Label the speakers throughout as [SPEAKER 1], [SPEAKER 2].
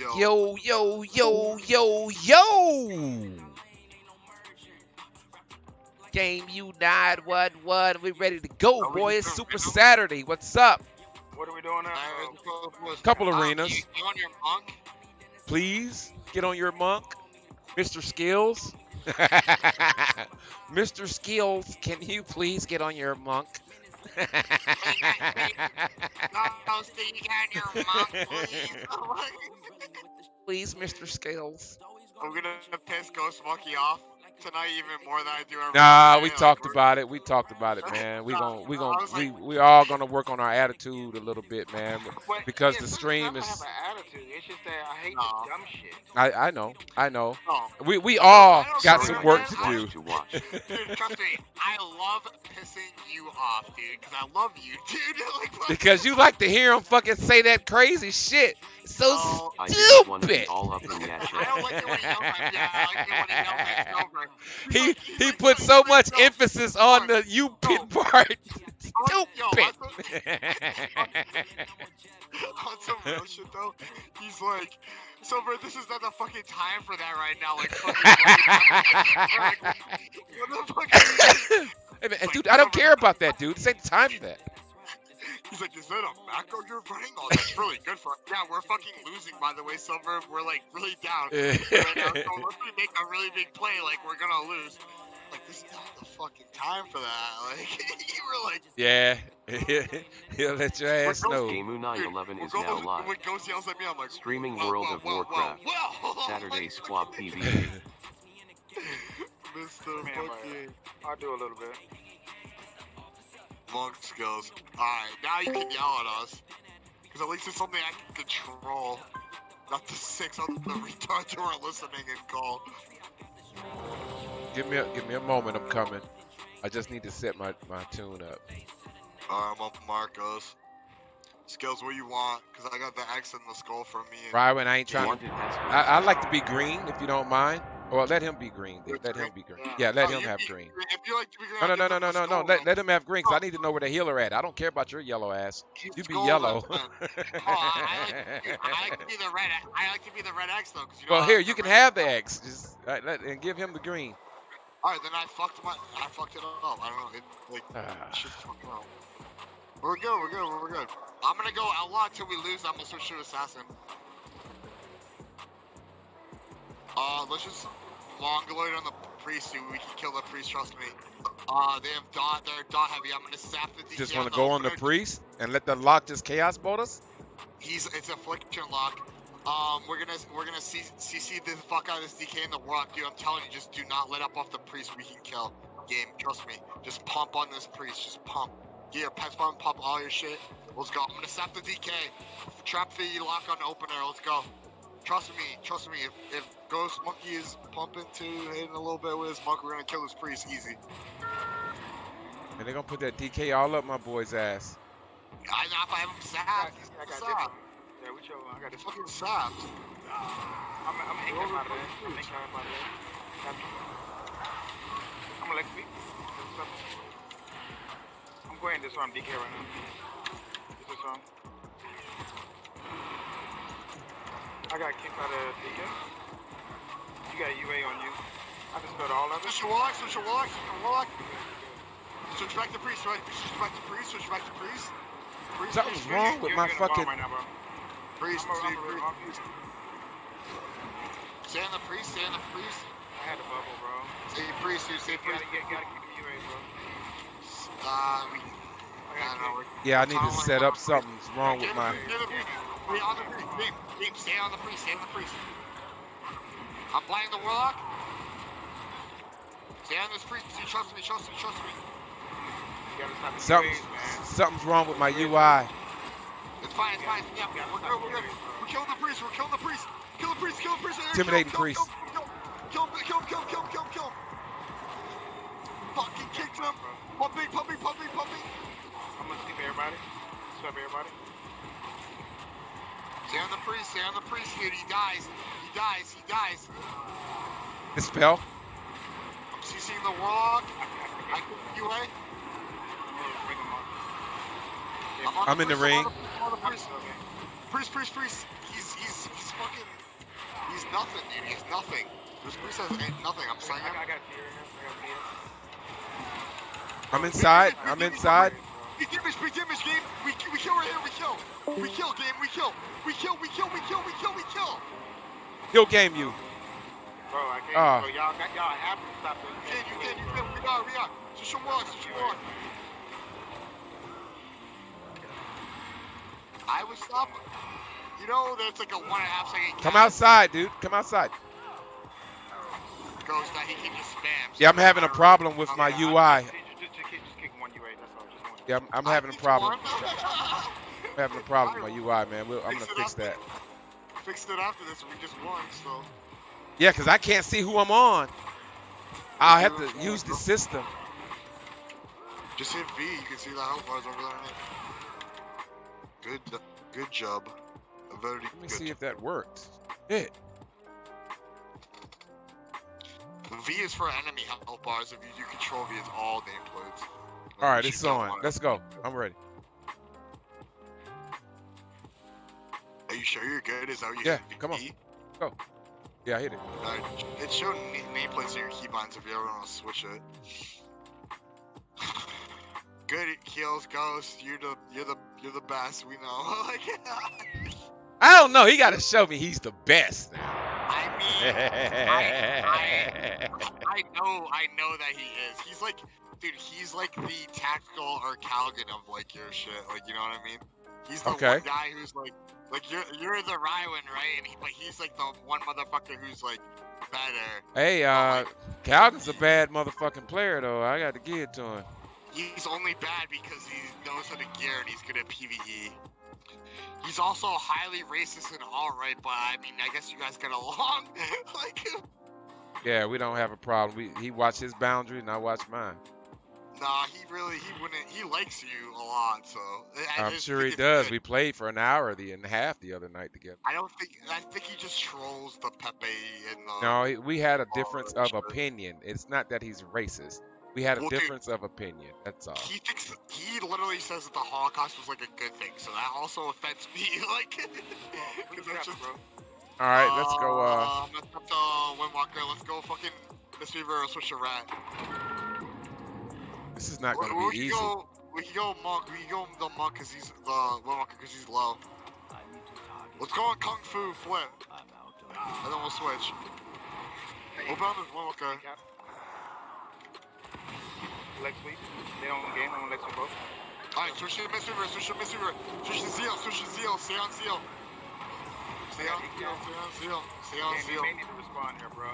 [SPEAKER 1] Yo, yo, yo, yo, yo. Game you nine one one. We ready to go,
[SPEAKER 2] Are
[SPEAKER 1] boy. It's Super
[SPEAKER 2] rhythm?
[SPEAKER 1] Saturday. What's up?
[SPEAKER 2] What are we doing now?
[SPEAKER 1] Couple
[SPEAKER 2] Uh,
[SPEAKER 1] arenas.
[SPEAKER 2] You, you on your monk?
[SPEAKER 1] Please get on your monk, Mr. Skills. Mr. Skills, can you please get on your monk?
[SPEAKER 2] No, so you got your monk,
[SPEAKER 1] please,
[SPEAKER 2] please.
[SPEAKER 1] Mr. Scales.
[SPEAKER 2] I'm gonna piss Ghost Monkey off tonight even more than I do every
[SPEAKER 1] Nah,
[SPEAKER 2] day,
[SPEAKER 1] we
[SPEAKER 2] like,
[SPEAKER 1] talked
[SPEAKER 2] we're-
[SPEAKER 1] about it. We talked about it, man. We
[SPEAKER 2] Nah,
[SPEAKER 1] gon' we
[SPEAKER 2] I
[SPEAKER 1] gon'
[SPEAKER 2] was
[SPEAKER 1] we
[SPEAKER 2] like-
[SPEAKER 1] we all gonna work on our attitude a little bit, man. Because
[SPEAKER 3] yeah,
[SPEAKER 1] the
[SPEAKER 3] sometimes
[SPEAKER 1] stream
[SPEAKER 3] I
[SPEAKER 1] is-
[SPEAKER 3] have an attitude. It's just that I hate
[SPEAKER 2] Nah.
[SPEAKER 3] the dumb shit.
[SPEAKER 1] I I know, I know.
[SPEAKER 2] No.
[SPEAKER 1] We we all got
[SPEAKER 2] know,
[SPEAKER 1] some work to do.
[SPEAKER 4] to watch.
[SPEAKER 2] Dude, trust me, I love pissing you off, dude, because I love you, dude. like,
[SPEAKER 1] Because you like to hear him fucking say that crazy shit. It's so
[SPEAKER 2] No,
[SPEAKER 4] I just want to
[SPEAKER 1] stupid.
[SPEAKER 4] be all up in that
[SPEAKER 2] I don't like it when he yells at Yeah, I like it when he yells at
[SPEAKER 1] He he put so much emphasis on the you
[SPEAKER 2] No.
[SPEAKER 1] pit part. Stupid.
[SPEAKER 2] on some real shit though, he's like, Silver, this is not the fucking time for that right now. Like, fucking, what the fuck? Are you
[SPEAKER 1] Hey, man, dude, I don't care about that, dude. This ain't the time for that.
[SPEAKER 2] He's like, is that a macro you're running? Oh, that's really good for. us. Yeah, we're fucking losing, by the way, Silver. We're like really down right now. So unless we make a really big play, like we're gonna lose. Like this is not the fucking time for that. Like you were like,
[SPEAKER 1] yeah, he'll let your ass
[SPEAKER 2] We're
[SPEAKER 1] know.
[SPEAKER 4] Gamu 911
[SPEAKER 2] when
[SPEAKER 4] is now
[SPEAKER 2] Ghost-
[SPEAKER 4] live.
[SPEAKER 2] When Ghost yells at me, I'm like,
[SPEAKER 4] Streaming
[SPEAKER 2] whoa,
[SPEAKER 4] World
[SPEAKER 2] whoa,
[SPEAKER 4] of
[SPEAKER 2] whoa,
[SPEAKER 4] Warcraft.
[SPEAKER 2] Whoa, whoa.
[SPEAKER 4] Saturday
[SPEAKER 2] Like,
[SPEAKER 4] Squad TV.
[SPEAKER 2] Mr.
[SPEAKER 3] Man,
[SPEAKER 2] fucking
[SPEAKER 3] I'll do a little bit.
[SPEAKER 2] Monk skills. Alright, now you can yell at us. Because at least it's something I can control. Not the six on the retards who are listening and call.
[SPEAKER 1] Give me a give me a moment. I'm coming. I just need to set my my tune up.
[SPEAKER 2] Alright, I'm up Marcos. Skills, what you want? Because I got the X in the skull for me. and-
[SPEAKER 1] Rywan, I ain't trying.
[SPEAKER 4] Been
[SPEAKER 1] I, I like to be green, if you don't mind. Or let him be green. Then. Let him be green. Yeah, let
[SPEAKER 2] Oh,
[SPEAKER 1] him have green.
[SPEAKER 2] If you like to be green,
[SPEAKER 1] No, no, no, no, no, no, no. Let, let him have green, cause I need to know where the healer at. I don't care about your yellow ass. You be yellow.
[SPEAKER 2] Oh, I, like, I like to be the red. I like to be the red X though, because you know.
[SPEAKER 1] Well, here you can have the X. Just uh, let, and give him the green.
[SPEAKER 2] All right, then I fucked my. I fucked it up. I don't know. It like shit fucked up. We're good. We're good. We're good. I'm gonna go outlaw until we lose. I'm gonna switch to assassin. Uh, let's just mongoloid on the priest. dude. We can kill the priest. Trust me. Uh, they have dot. They're dot heavy. I'm gonna sap the DK
[SPEAKER 1] Just want to go on the priest and let the lock just chaos bolt us.
[SPEAKER 2] He's it's affliction lock. Um, we're gonna we're gonna CC the fuck out of this DK in the rock, dude. I'm telling you, just do not let up off the priest. We can kill. Game, trust me. Just pump on this priest. Just pump. Get your pets pump, pump all your shit. Let's go. I'm gonna sap the DK. Trap the lock on the opener. Let's go. Trust me, trust me. If, if Ghost Monkey is pumping too, hitting a little bit with his monk, we're gonna kill this priest easy.
[SPEAKER 1] And they're gonna put that DK all up my boy's ass.
[SPEAKER 2] I know if I have him
[SPEAKER 3] I
[SPEAKER 2] sapped.
[SPEAKER 3] got, I got
[SPEAKER 2] Sapped.
[SPEAKER 3] this. Yeah, we show. I got
[SPEAKER 2] It's
[SPEAKER 3] this.
[SPEAKER 2] fucking sapped.
[SPEAKER 3] I'm, I'm gonna hang him out of there. I'm gonna him out of there. Me. I'm gonna let me. I'm going this one, DK right now. This is one. I got kicked out of DK. You got UA on you. I just spelled all of it.
[SPEAKER 2] Switch your warlock, switch your warlock, switch your warlock. Switch back to priest, right? Switch back to priest, switch back to priest. Priest,
[SPEAKER 1] Something's
[SPEAKER 2] priest,
[SPEAKER 1] wrong
[SPEAKER 2] priest,
[SPEAKER 1] with
[SPEAKER 3] You're
[SPEAKER 1] my
[SPEAKER 3] getting a bomb
[SPEAKER 1] fucking.
[SPEAKER 3] Right now, bro.
[SPEAKER 2] priest,
[SPEAKER 3] I'm a, I'm
[SPEAKER 2] dude,
[SPEAKER 3] a,
[SPEAKER 2] priest.
[SPEAKER 3] I'm
[SPEAKER 2] Stay on the priest, stay on the priest.
[SPEAKER 3] I had a bubble, bro.
[SPEAKER 2] Say priest, dude, say
[SPEAKER 3] You
[SPEAKER 2] priest.
[SPEAKER 3] gotta, get, gotta keep the UA, bro.
[SPEAKER 2] Uh, we, I
[SPEAKER 3] I
[SPEAKER 2] don't
[SPEAKER 3] got
[SPEAKER 2] know.
[SPEAKER 1] Yeah, I need to set up something's wrong with my.
[SPEAKER 2] Stay on the priest, stay on the priest, Deep, deep, stay on the priest, stay on the priest. I'm playing the warlock. Stay on this priest, you trust me, trust me, trust me.
[SPEAKER 3] You gotta
[SPEAKER 1] Something's
[SPEAKER 3] UAs, man.
[SPEAKER 1] something's wrong with my UI.
[SPEAKER 2] It's fine, it's fine. Yeah, we're good, we're good. We're killing the priest, we're killing the priest. Kill the priest, kill the priest.
[SPEAKER 1] Intimidating
[SPEAKER 2] kill,
[SPEAKER 1] priest.
[SPEAKER 2] Kill him, kill him, kill him, kill him, kill him, kill him. Fucking kicked him. Pumping, pumping, pumping, pumping.
[SPEAKER 3] I'm gonna sleep everybody. Sleep everybody.
[SPEAKER 2] Stay on the priest, stay on the priest, dude. He dies. He dies, he dies.
[SPEAKER 1] Dispel.
[SPEAKER 2] I'm CCing the warlock. I
[SPEAKER 3] I,
[SPEAKER 2] can UA.
[SPEAKER 3] I'm,
[SPEAKER 2] I'm on
[SPEAKER 1] I'm in the ring.
[SPEAKER 2] I'm on the- on the priest. Priest, priest, priest. He's, he's, he's fucking. He's nothing, dude. He's nothing. This priest has ain't nothing. I'm saying.
[SPEAKER 3] I, I got fear in here. I got fear.
[SPEAKER 1] I'm inside. I'm inside.
[SPEAKER 2] We damage, we damage, game. We, we kill right here. We kill. We kill, game. We kill. We kill. We kill. We kill. We kill. We kill.
[SPEAKER 1] He'll game you.
[SPEAKER 3] Bro, I can't.
[SPEAKER 1] Ah.
[SPEAKER 3] Bro, y'all got y'all have to stop this.
[SPEAKER 2] You can. You can. You can. We are. We are. Switch your walk. Switch your walk. I would stop. You know, there's like a one and a half second.
[SPEAKER 1] Come outside, dude. Come outside.
[SPEAKER 2] Ghost that he can just spam.
[SPEAKER 1] Yeah, I'm having a problem with my
[SPEAKER 3] Okay,
[SPEAKER 1] UI.
[SPEAKER 3] I- Just, just, just, kick, just kick one UA. That's all. Just one.
[SPEAKER 1] Yeah, I'm, I'm having a problem. I'm having a problem with my UI, man. We'll, I'm gonna fix that.
[SPEAKER 2] Fixed it after this. We just won. So.
[SPEAKER 1] Yeah, cause I can't see who I'm on. I'll have to use the system.
[SPEAKER 2] Just hit V. You can see the health bars over there. Good. Uh, good job. A very
[SPEAKER 1] Let me see if that worked. It.
[SPEAKER 2] V is for enemy health bars. If you do control V, it's all nameplates.
[SPEAKER 1] All right, it's on. Let's go. I'm ready.
[SPEAKER 2] Are you sure you're good? Is that what you
[SPEAKER 1] Yeah, come on.
[SPEAKER 2] V?
[SPEAKER 1] Yeah, I hit it.
[SPEAKER 2] Uh, it showed na- nameplates in your keybinds if you ever want to switch it. Good kills, Ghost. You're the you're the you're the best. We know. like,
[SPEAKER 1] I don't know. He got to show me he's the best.
[SPEAKER 2] I mean, I, I know, I know that he is. He's like, dude, he's like the tactical or Calgon of like your shit. Like, you know what I mean? He's the
[SPEAKER 1] Okay.
[SPEAKER 2] one guy who's like, like you're you're the Rywan, right? And he, but he's like the one motherfucker who's like better.
[SPEAKER 1] hey, uh, Calvin's a bad motherfucking player though. I got to give it to him.
[SPEAKER 2] He's only bad because he knows how to gear and he's good at PVE. He's also highly racist and all right, but I mean, I guess you guys get along. like,
[SPEAKER 1] Yeah, we don't have a problem. We he watch his boundaries and I watch mine.
[SPEAKER 2] Nah, he really, he wouldn't. He likes you a lot, so. I- I
[SPEAKER 1] I'm
[SPEAKER 2] just
[SPEAKER 1] sure he does. We played for an hour the and a half the other night together.
[SPEAKER 2] I don't think. I think he just trolls the Pepe and the.
[SPEAKER 1] No, we had a difference of
[SPEAKER 2] sure.
[SPEAKER 1] opinion. It's not that he's racist. We had a
[SPEAKER 2] Well, dude,
[SPEAKER 1] difference of opinion. That's all.
[SPEAKER 2] He thinks he literally says that the Holocaust was like a good thing, so that also offends me. like,
[SPEAKER 3] Who's
[SPEAKER 2] 'cause just-
[SPEAKER 3] bro?
[SPEAKER 1] All right, let's go. Uh,
[SPEAKER 2] Um, let's go to Windwalker. Let's go fucking Mistweaver switch a rat.
[SPEAKER 1] This is not going to be
[SPEAKER 2] can
[SPEAKER 1] easy.
[SPEAKER 2] Go, we can go monk. We can go the monk because he's the Windwalker because he's low. Let's go on Kung Fu flip, and then we'll switch. Open on this Windwalker.
[SPEAKER 3] Leg sweep. They don't game. I'm gonna sweep both.
[SPEAKER 2] Alright, switch to Mistweaver. Switch to Mistweaver. Switch to Zeal. Switch to Zeal. Stay on Zeal. Stay on Zeal. Stay on Zeal. Stay on
[SPEAKER 3] Man, you may need to respond here, bro.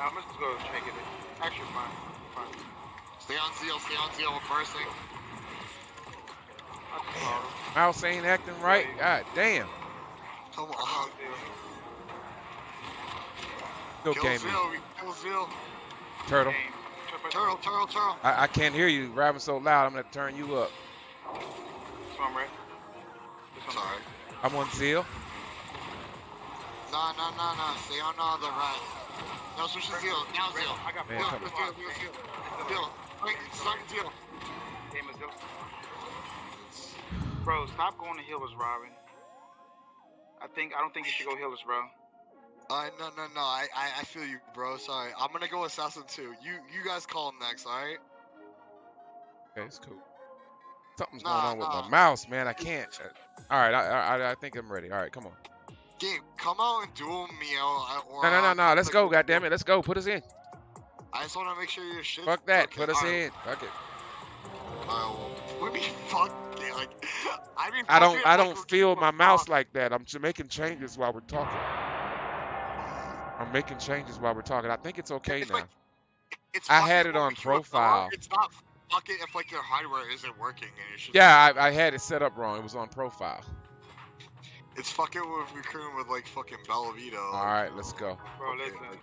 [SPEAKER 3] I'm just going go take it. Actually, fine. Fine.
[SPEAKER 2] Stay on Zeal. Stay on Zeal. We're bursting.
[SPEAKER 3] I just followed.
[SPEAKER 1] Mouse ain't acting right. God damn.
[SPEAKER 2] Come
[SPEAKER 3] I
[SPEAKER 2] on.
[SPEAKER 3] followed Zeal.
[SPEAKER 2] Kill
[SPEAKER 1] game.
[SPEAKER 2] Zeal. Kill Zeal.
[SPEAKER 1] Turtle.
[SPEAKER 2] Turtle, turtle, turtle.
[SPEAKER 1] I, I can't hear you rapping so loud. I'm gonna turn you up.
[SPEAKER 3] This one, right? This one.
[SPEAKER 2] Sorry.
[SPEAKER 1] I'm on Zeal.
[SPEAKER 2] No, no, no, no. Stay on uh, the right. No, switch to Zeal. Now Zeal.
[SPEAKER 3] I got
[SPEAKER 1] Man,
[SPEAKER 2] Zeal,
[SPEAKER 3] four.
[SPEAKER 1] come
[SPEAKER 2] Zeal, Zeal, Zeal, Zeal. Zeal. Wait, start Zeal.
[SPEAKER 3] Game is Zeal. Bro, stop going to healers, Robin. I think I don't think you should go healers, bro.
[SPEAKER 2] Uh, no, no, no. I, I, I feel you, bro. Sorry. I'm gonna go assassin too. You, you guys call him next, all right?
[SPEAKER 1] Okay, it's cool. Something's
[SPEAKER 2] Nah,
[SPEAKER 1] going on with
[SPEAKER 2] nah.
[SPEAKER 1] my mouse, man. I can't. All right, I, I I think I'm ready. All right, come on.
[SPEAKER 2] Game, come out and duel me out. Or,
[SPEAKER 1] No, no, no,
[SPEAKER 2] uh,
[SPEAKER 1] no. Let's
[SPEAKER 2] like-
[SPEAKER 1] go. God damn it. Let's go. Put us in.
[SPEAKER 2] I just want to make sure your shit.
[SPEAKER 1] Fuck that.
[SPEAKER 2] Okay,
[SPEAKER 1] Put us
[SPEAKER 2] alright,
[SPEAKER 1] in. Fuck it.
[SPEAKER 2] alright, well, what do you mean Like, I mean,
[SPEAKER 1] I don't. I don't feel my
[SPEAKER 2] a
[SPEAKER 1] mouse like that. I'm making changes while we're talking. I'm making changes while we're talking. I think it's okay
[SPEAKER 2] It's
[SPEAKER 1] now.
[SPEAKER 2] like- It's
[SPEAKER 1] I had it on
[SPEAKER 2] we do with
[SPEAKER 1] profile.
[SPEAKER 2] It's not fuck it if like your hardware isn't working and
[SPEAKER 1] Yeah, I, I had it set up wrong. It was on profile.
[SPEAKER 2] It's fucking with recruiting with like fucking Bellavito.
[SPEAKER 1] All right, let's go.
[SPEAKER 3] Bro,
[SPEAKER 2] Okay,
[SPEAKER 3] listen. Uh,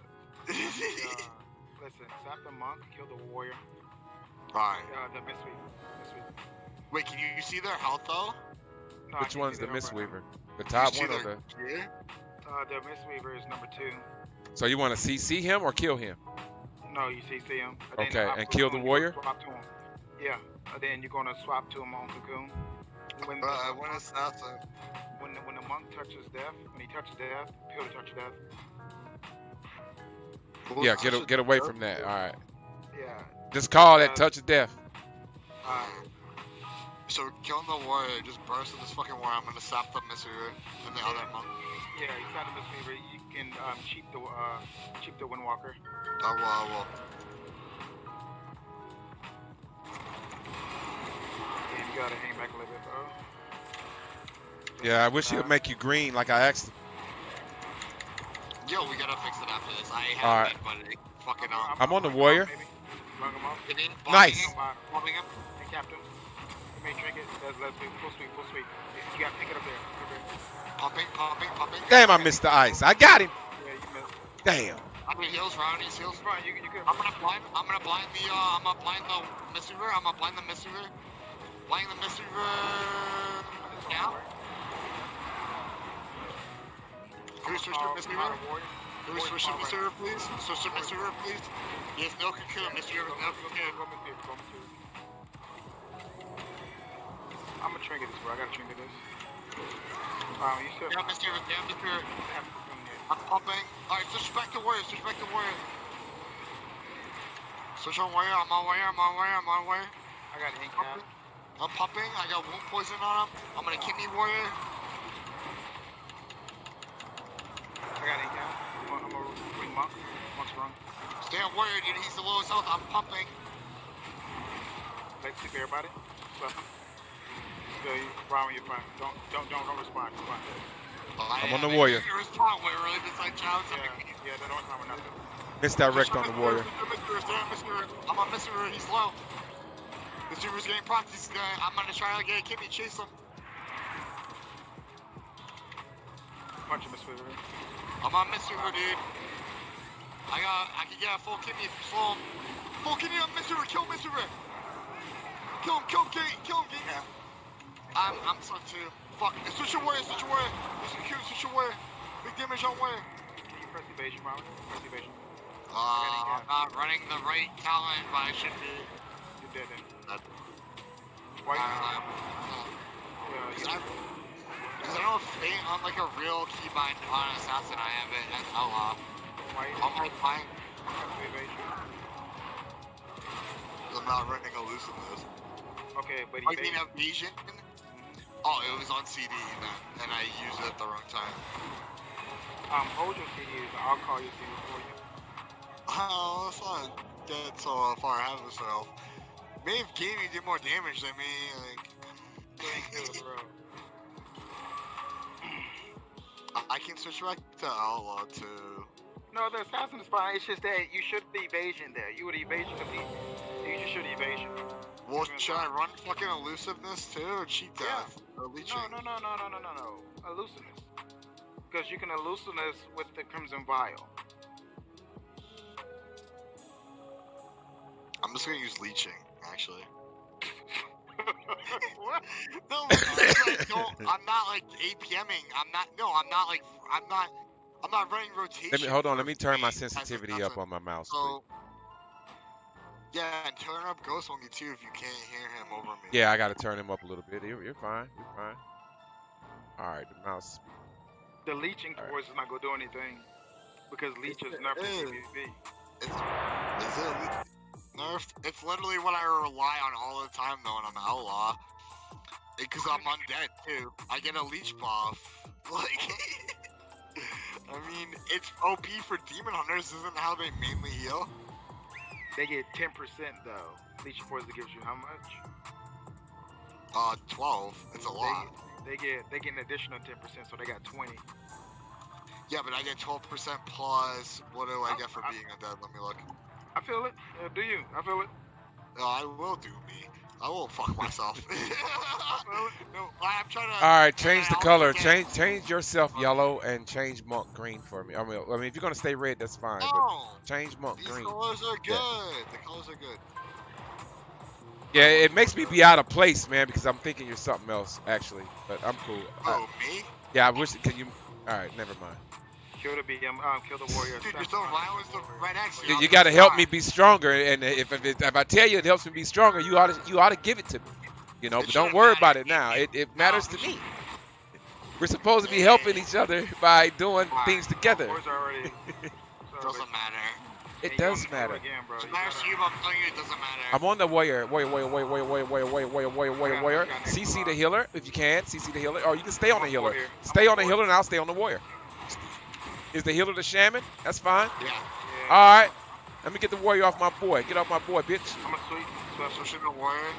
[SPEAKER 3] listen, stop the monk, kill the warrior.
[SPEAKER 2] Alright.
[SPEAKER 3] Uh, the mistweaver. Mistweaver.
[SPEAKER 2] Wait, can you you see their health though?
[SPEAKER 3] No,
[SPEAKER 1] Which one's the
[SPEAKER 3] that right.
[SPEAKER 1] Mistweaver? The top
[SPEAKER 2] you see
[SPEAKER 1] one or
[SPEAKER 2] their
[SPEAKER 1] the?
[SPEAKER 2] gear?
[SPEAKER 3] Uh, the mistweaver is number two.
[SPEAKER 1] So you want to CC him or kill him?
[SPEAKER 3] No, you see, see him. And
[SPEAKER 1] Okay, and kill the warrior?
[SPEAKER 3] Swap to him. Yeah, and then you're gonna swap to him on Cocoon. When the,
[SPEAKER 2] Uh, when assassin.
[SPEAKER 3] when the, when the monk touches death, when he touches death, peel to touch death.
[SPEAKER 1] Yeah, get a, get away from that. All right.
[SPEAKER 3] Yeah.
[SPEAKER 1] Just call that
[SPEAKER 3] Uh,
[SPEAKER 1] touch of death.
[SPEAKER 2] Alright. So killing the warrior, just burst in this fucking warrior. I'm gonna stop the Missouri and the other monk.
[SPEAKER 3] Yeah, he's not a mistweaver. You can um, cheat the uh, cheat the Windwalker.
[SPEAKER 2] I will, I will.
[SPEAKER 3] Gotta hang back a little bit, bro.
[SPEAKER 1] Yeah, I wish he would make you green like I asked. him.
[SPEAKER 2] Yo, we gotta fix it after this. I
[SPEAKER 1] Alright.
[SPEAKER 2] have it, but it fucking
[SPEAKER 3] I'm-
[SPEAKER 2] um.
[SPEAKER 1] I'm on the
[SPEAKER 3] rung him
[SPEAKER 1] warrior.
[SPEAKER 3] off, maybe. Him off.
[SPEAKER 1] Nice.
[SPEAKER 2] bombing him, bombing him.
[SPEAKER 3] Hey, Captain. You may drink it. Let's, let's do full sweep, full sweep. You gotta pick it up there. Up there.
[SPEAKER 2] Pumping, pumping, pumping.
[SPEAKER 1] Damn, I missed the ice. I got him.
[SPEAKER 3] Yeah, you missed.
[SPEAKER 1] Damn.
[SPEAKER 2] I mean, heals round, he's heals.
[SPEAKER 3] Run, you, you good.
[SPEAKER 2] I'm gonna blind, I'm gonna blind the, uh, I'm gonna blind the Missouri. I'm gonna blind the Missouri. Blind the Missouri. Now. Can we switch to
[SPEAKER 3] Uh,
[SPEAKER 2] Missouri? Can we switch to Missouri, please? Switch to Missouri, please. Yes, no cocoon, Missouri,
[SPEAKER 3] Go,
[SPEAKER 2] no
[SPEAKER 3] go, go,
[SPEAKER 2] cocoon.
[SPEAKER 3] go, Missouri, go, Missouri. I'm gonna trinket this, bro. I gotta trinket this. Um, you still
[SPEAKER 2] Down Missouri, down Missouri.
[SPEAKER 3] have to come here.
[SPEAKER 2] I'm pumping. Alright, switch back to warrior, switch back to warrior. Switch on warrior, I'm on warrior, I'm on warrior, I'm on warrior.
[SPEAKER 3] I got ink cap.
[SPEAKER 2] I'm pumping, I got wound poison on him. I'm gonna kidney warrior.
[SPEAKER 3] I got ink cap. I'm a, I'm a ring monk. Monk's rung.
[SPEAKER 2] Stay on warrior, dude, he's the lowest health. I'm pumping.
[SPEAKER 3] Let's sleep everybody. So, so you, Brian, you're fine. Don't, don't, don't, don't respond. You're fine.
[SPEAKER 1] I'm on the warrior.
[SPEAKER 2] Your respawn, where really been like challenge
[SPEAKER 3] Yeah,
[SPEAKER 2] something.
[SPEAKER 3] yeah, they don't respond with nothing.
[SPEAKER 1] Misdirect on the warrior. Mr. Mr. Mr.
[SPEAKER 2] I'm on Mr. He's low. The Super's getting procs. He's gonna, I'm gonna try to get a kidney, chase him.
[SPEAKER 3] Punch him, Miss Wizard.
[SPEAKER 2] I'm on Mr. dude. I got, I can get a full kidney if you slow him. Full kidney on Mr. Kill Mr. Kill him, kill him, kill him, kill him, kill him. I'm, I'm stuck too. Fuck. Switch your warrior, switch your. Switch your switch your. Big damage on warrior.
[SPEAKER 3] Can you press evasion, Brian? Press evasion.
[SPEAKER 2] Uh, I'm not running the right talent, but I should be.
[SPEAKER 3] You're dead then.
[SPEAKER 2] That-
[SPEAKER 3] Why you?
[SPEAKER 2] Um,
[SPEAKER 3] Yeah, you
[SPEAKER 2] I, cause I don't faint on like a real keybind on an assassin. I have it as outlaw.
[SPEAKER 3] why you?
[SPEAKER 2] On my fine.
[SPEAKER 3] Press evasion.
[SPEAKER 2] I'm not running elusiveness.
[SPEAKER 3] Okay, but
[SPEAKER 2] I mean
[SPEAKER 3] evasion.
[SPEAKER 2] evasion. Oh, it was on CD then, and I used it at the wrong time.
[SPEAKER 3] Um, hold your CDs. I'll call your CD for you.
[SPEAKER 2] Oh, let's not get so far ahead of myself. Maeve gave did more damage than me. Like,
[SPEAKER 3] Thank you, bro.
[SPEAKER 2] I- can switch back to outlaw too.
[SPEAKER 3] No, the assassin is fine. It's just that you should be evasion there. You would evasion complete. You just should evasion.
[SPEAKER 2] Well, should I run fucking elusiveness too, or cheat death? Yeah. or leeching?
[SPEAKER 3] No, no, no, no, no, no, no, no. Elusiveness. Because you can elusiveness with the Crimson Vial.
[SPEAKER 2] I'm just gonna use leeching, actually. No, because I don't, I'm not like APMing. I'm not. No, I'm not like. I'm not. I'm not running rotation.
[SPEAKER 1] Let me hold on. Let me turn my
[SPEAKER 2] free as a-
[SPEAKER 1] sensitivity up on my mouse.
[SPEAKER 2] So. Yeah, and turn up Ghost on me too if you can't hear him over me.
[SPEAKER 1] Yeah, I gotta turn him up a little bit. You're, you're fine. You're fine. All right, the mouse.
[SPEAKER 3] The leeching
[SPEAKER 1] Alright.
[SPEAKER 3] force is not gonna do anything. Because leech is
[SPEAKER 2] it
[SPEAKER 3] nothing
[SPEAKER 2] is.
[SPEAKER 3] PvP.
[SPEAKER 2] It's, is it le- nerfed? It's literally what I rely on all the time though when I'm outlaw. Because I'm undead too. I get a leech buff. Like, I mean, it's OP for demon hunters. Isn't how they mainly heal.
[SPEAKER 3] They get 10% though. Leeching force gives you how much?
[SPEAKER 2] Uh, 12. It's a lot.
[SPEAKER 3] They, they get they get an additional 10%, so they got 20.
[SPEAKER 2] Yeah, but I get 12% plus. What do I
[SPEAKER 3] Oh,
[SPEAKER 2] get for
[SPEAKER 3] I-
[SPEAKER 2] being undead? Let me look.
[SPEAKER 3] I feel it. Uh, do you? I feel it.
[SPEAKER 2] No, I will do me. I will fuck myself. no, I'm trying to.
[SPEAKER 1] All right, change the color. Change change yourself yellow and change monk green for me. I mean, I mean, if you're gonna stay red, that's fine. But
[SPEAKER 2] No,
[SPEAKER 1] change monk
[SPEAKER 2] these
[SPEAKER 1] green.
[SPEAKER 2] colors are good.
[SPEAKER 1] Yeah.
[SPEAKER 2] The colors are good.
[SPEAKER 1] Yeah, it makes me be out of place, man, because I'm thinking you're something else, actually. But I'm cool.
[SPEAKER 2] Oh, me?
[SPEAKER 1] yeah, I wish. Can you? All right, never mind.
[SPEAKER 3] Kill the BM, um, kill the warrior.
[SPEAKER 2] Dude, you're so violent the right next to you.
[SPEAKER 1] You, you got to help me be stronger, and if if, it, if I tell you it helps me be stronger, you ought to you ought to give it to me. You know,
[SPEAKER 2] It
[SPEAKER 1] but don't worry
[SPEAKER 2] matter
[SPEAKER 1] about it now. It, it matters to me. We're supposed to be helping each other by doing things together.
[SPEAKER 3] Warriors.
[SPEAKER 2] Doesn't matter.
[SPEAKER 1] It does matter.
[SPEAKER 3] Bro.
[SPEAKER 2] It
[SPEAKER 3] You
[SPEAKER 2] matters to
[SPEAKER 3] gotta-
[SPEAKER 2] you, but I'm telling you, it doesn't matter.
[SPEAKER 1] I'm on the warrior, warrior, warrior, warrior, warrior, warrior, warrior, warrior, warrior, warrior, warrior. CC the healer if you can. CC the healer, or you can stay on the healer. Stay on the healer, and I'll stay on the warrior. Is the healer the shaman? That's fine.
[SPEAKER 2] Yeah.
[SPEAKER 3] Yeah.
[SPEAKER 1] All right. Let me get the warrior off my boy. Get off my boy, bitch.
[SPEAKER 3] I'm a sweet special.
[SPEAKER 2] The warrior.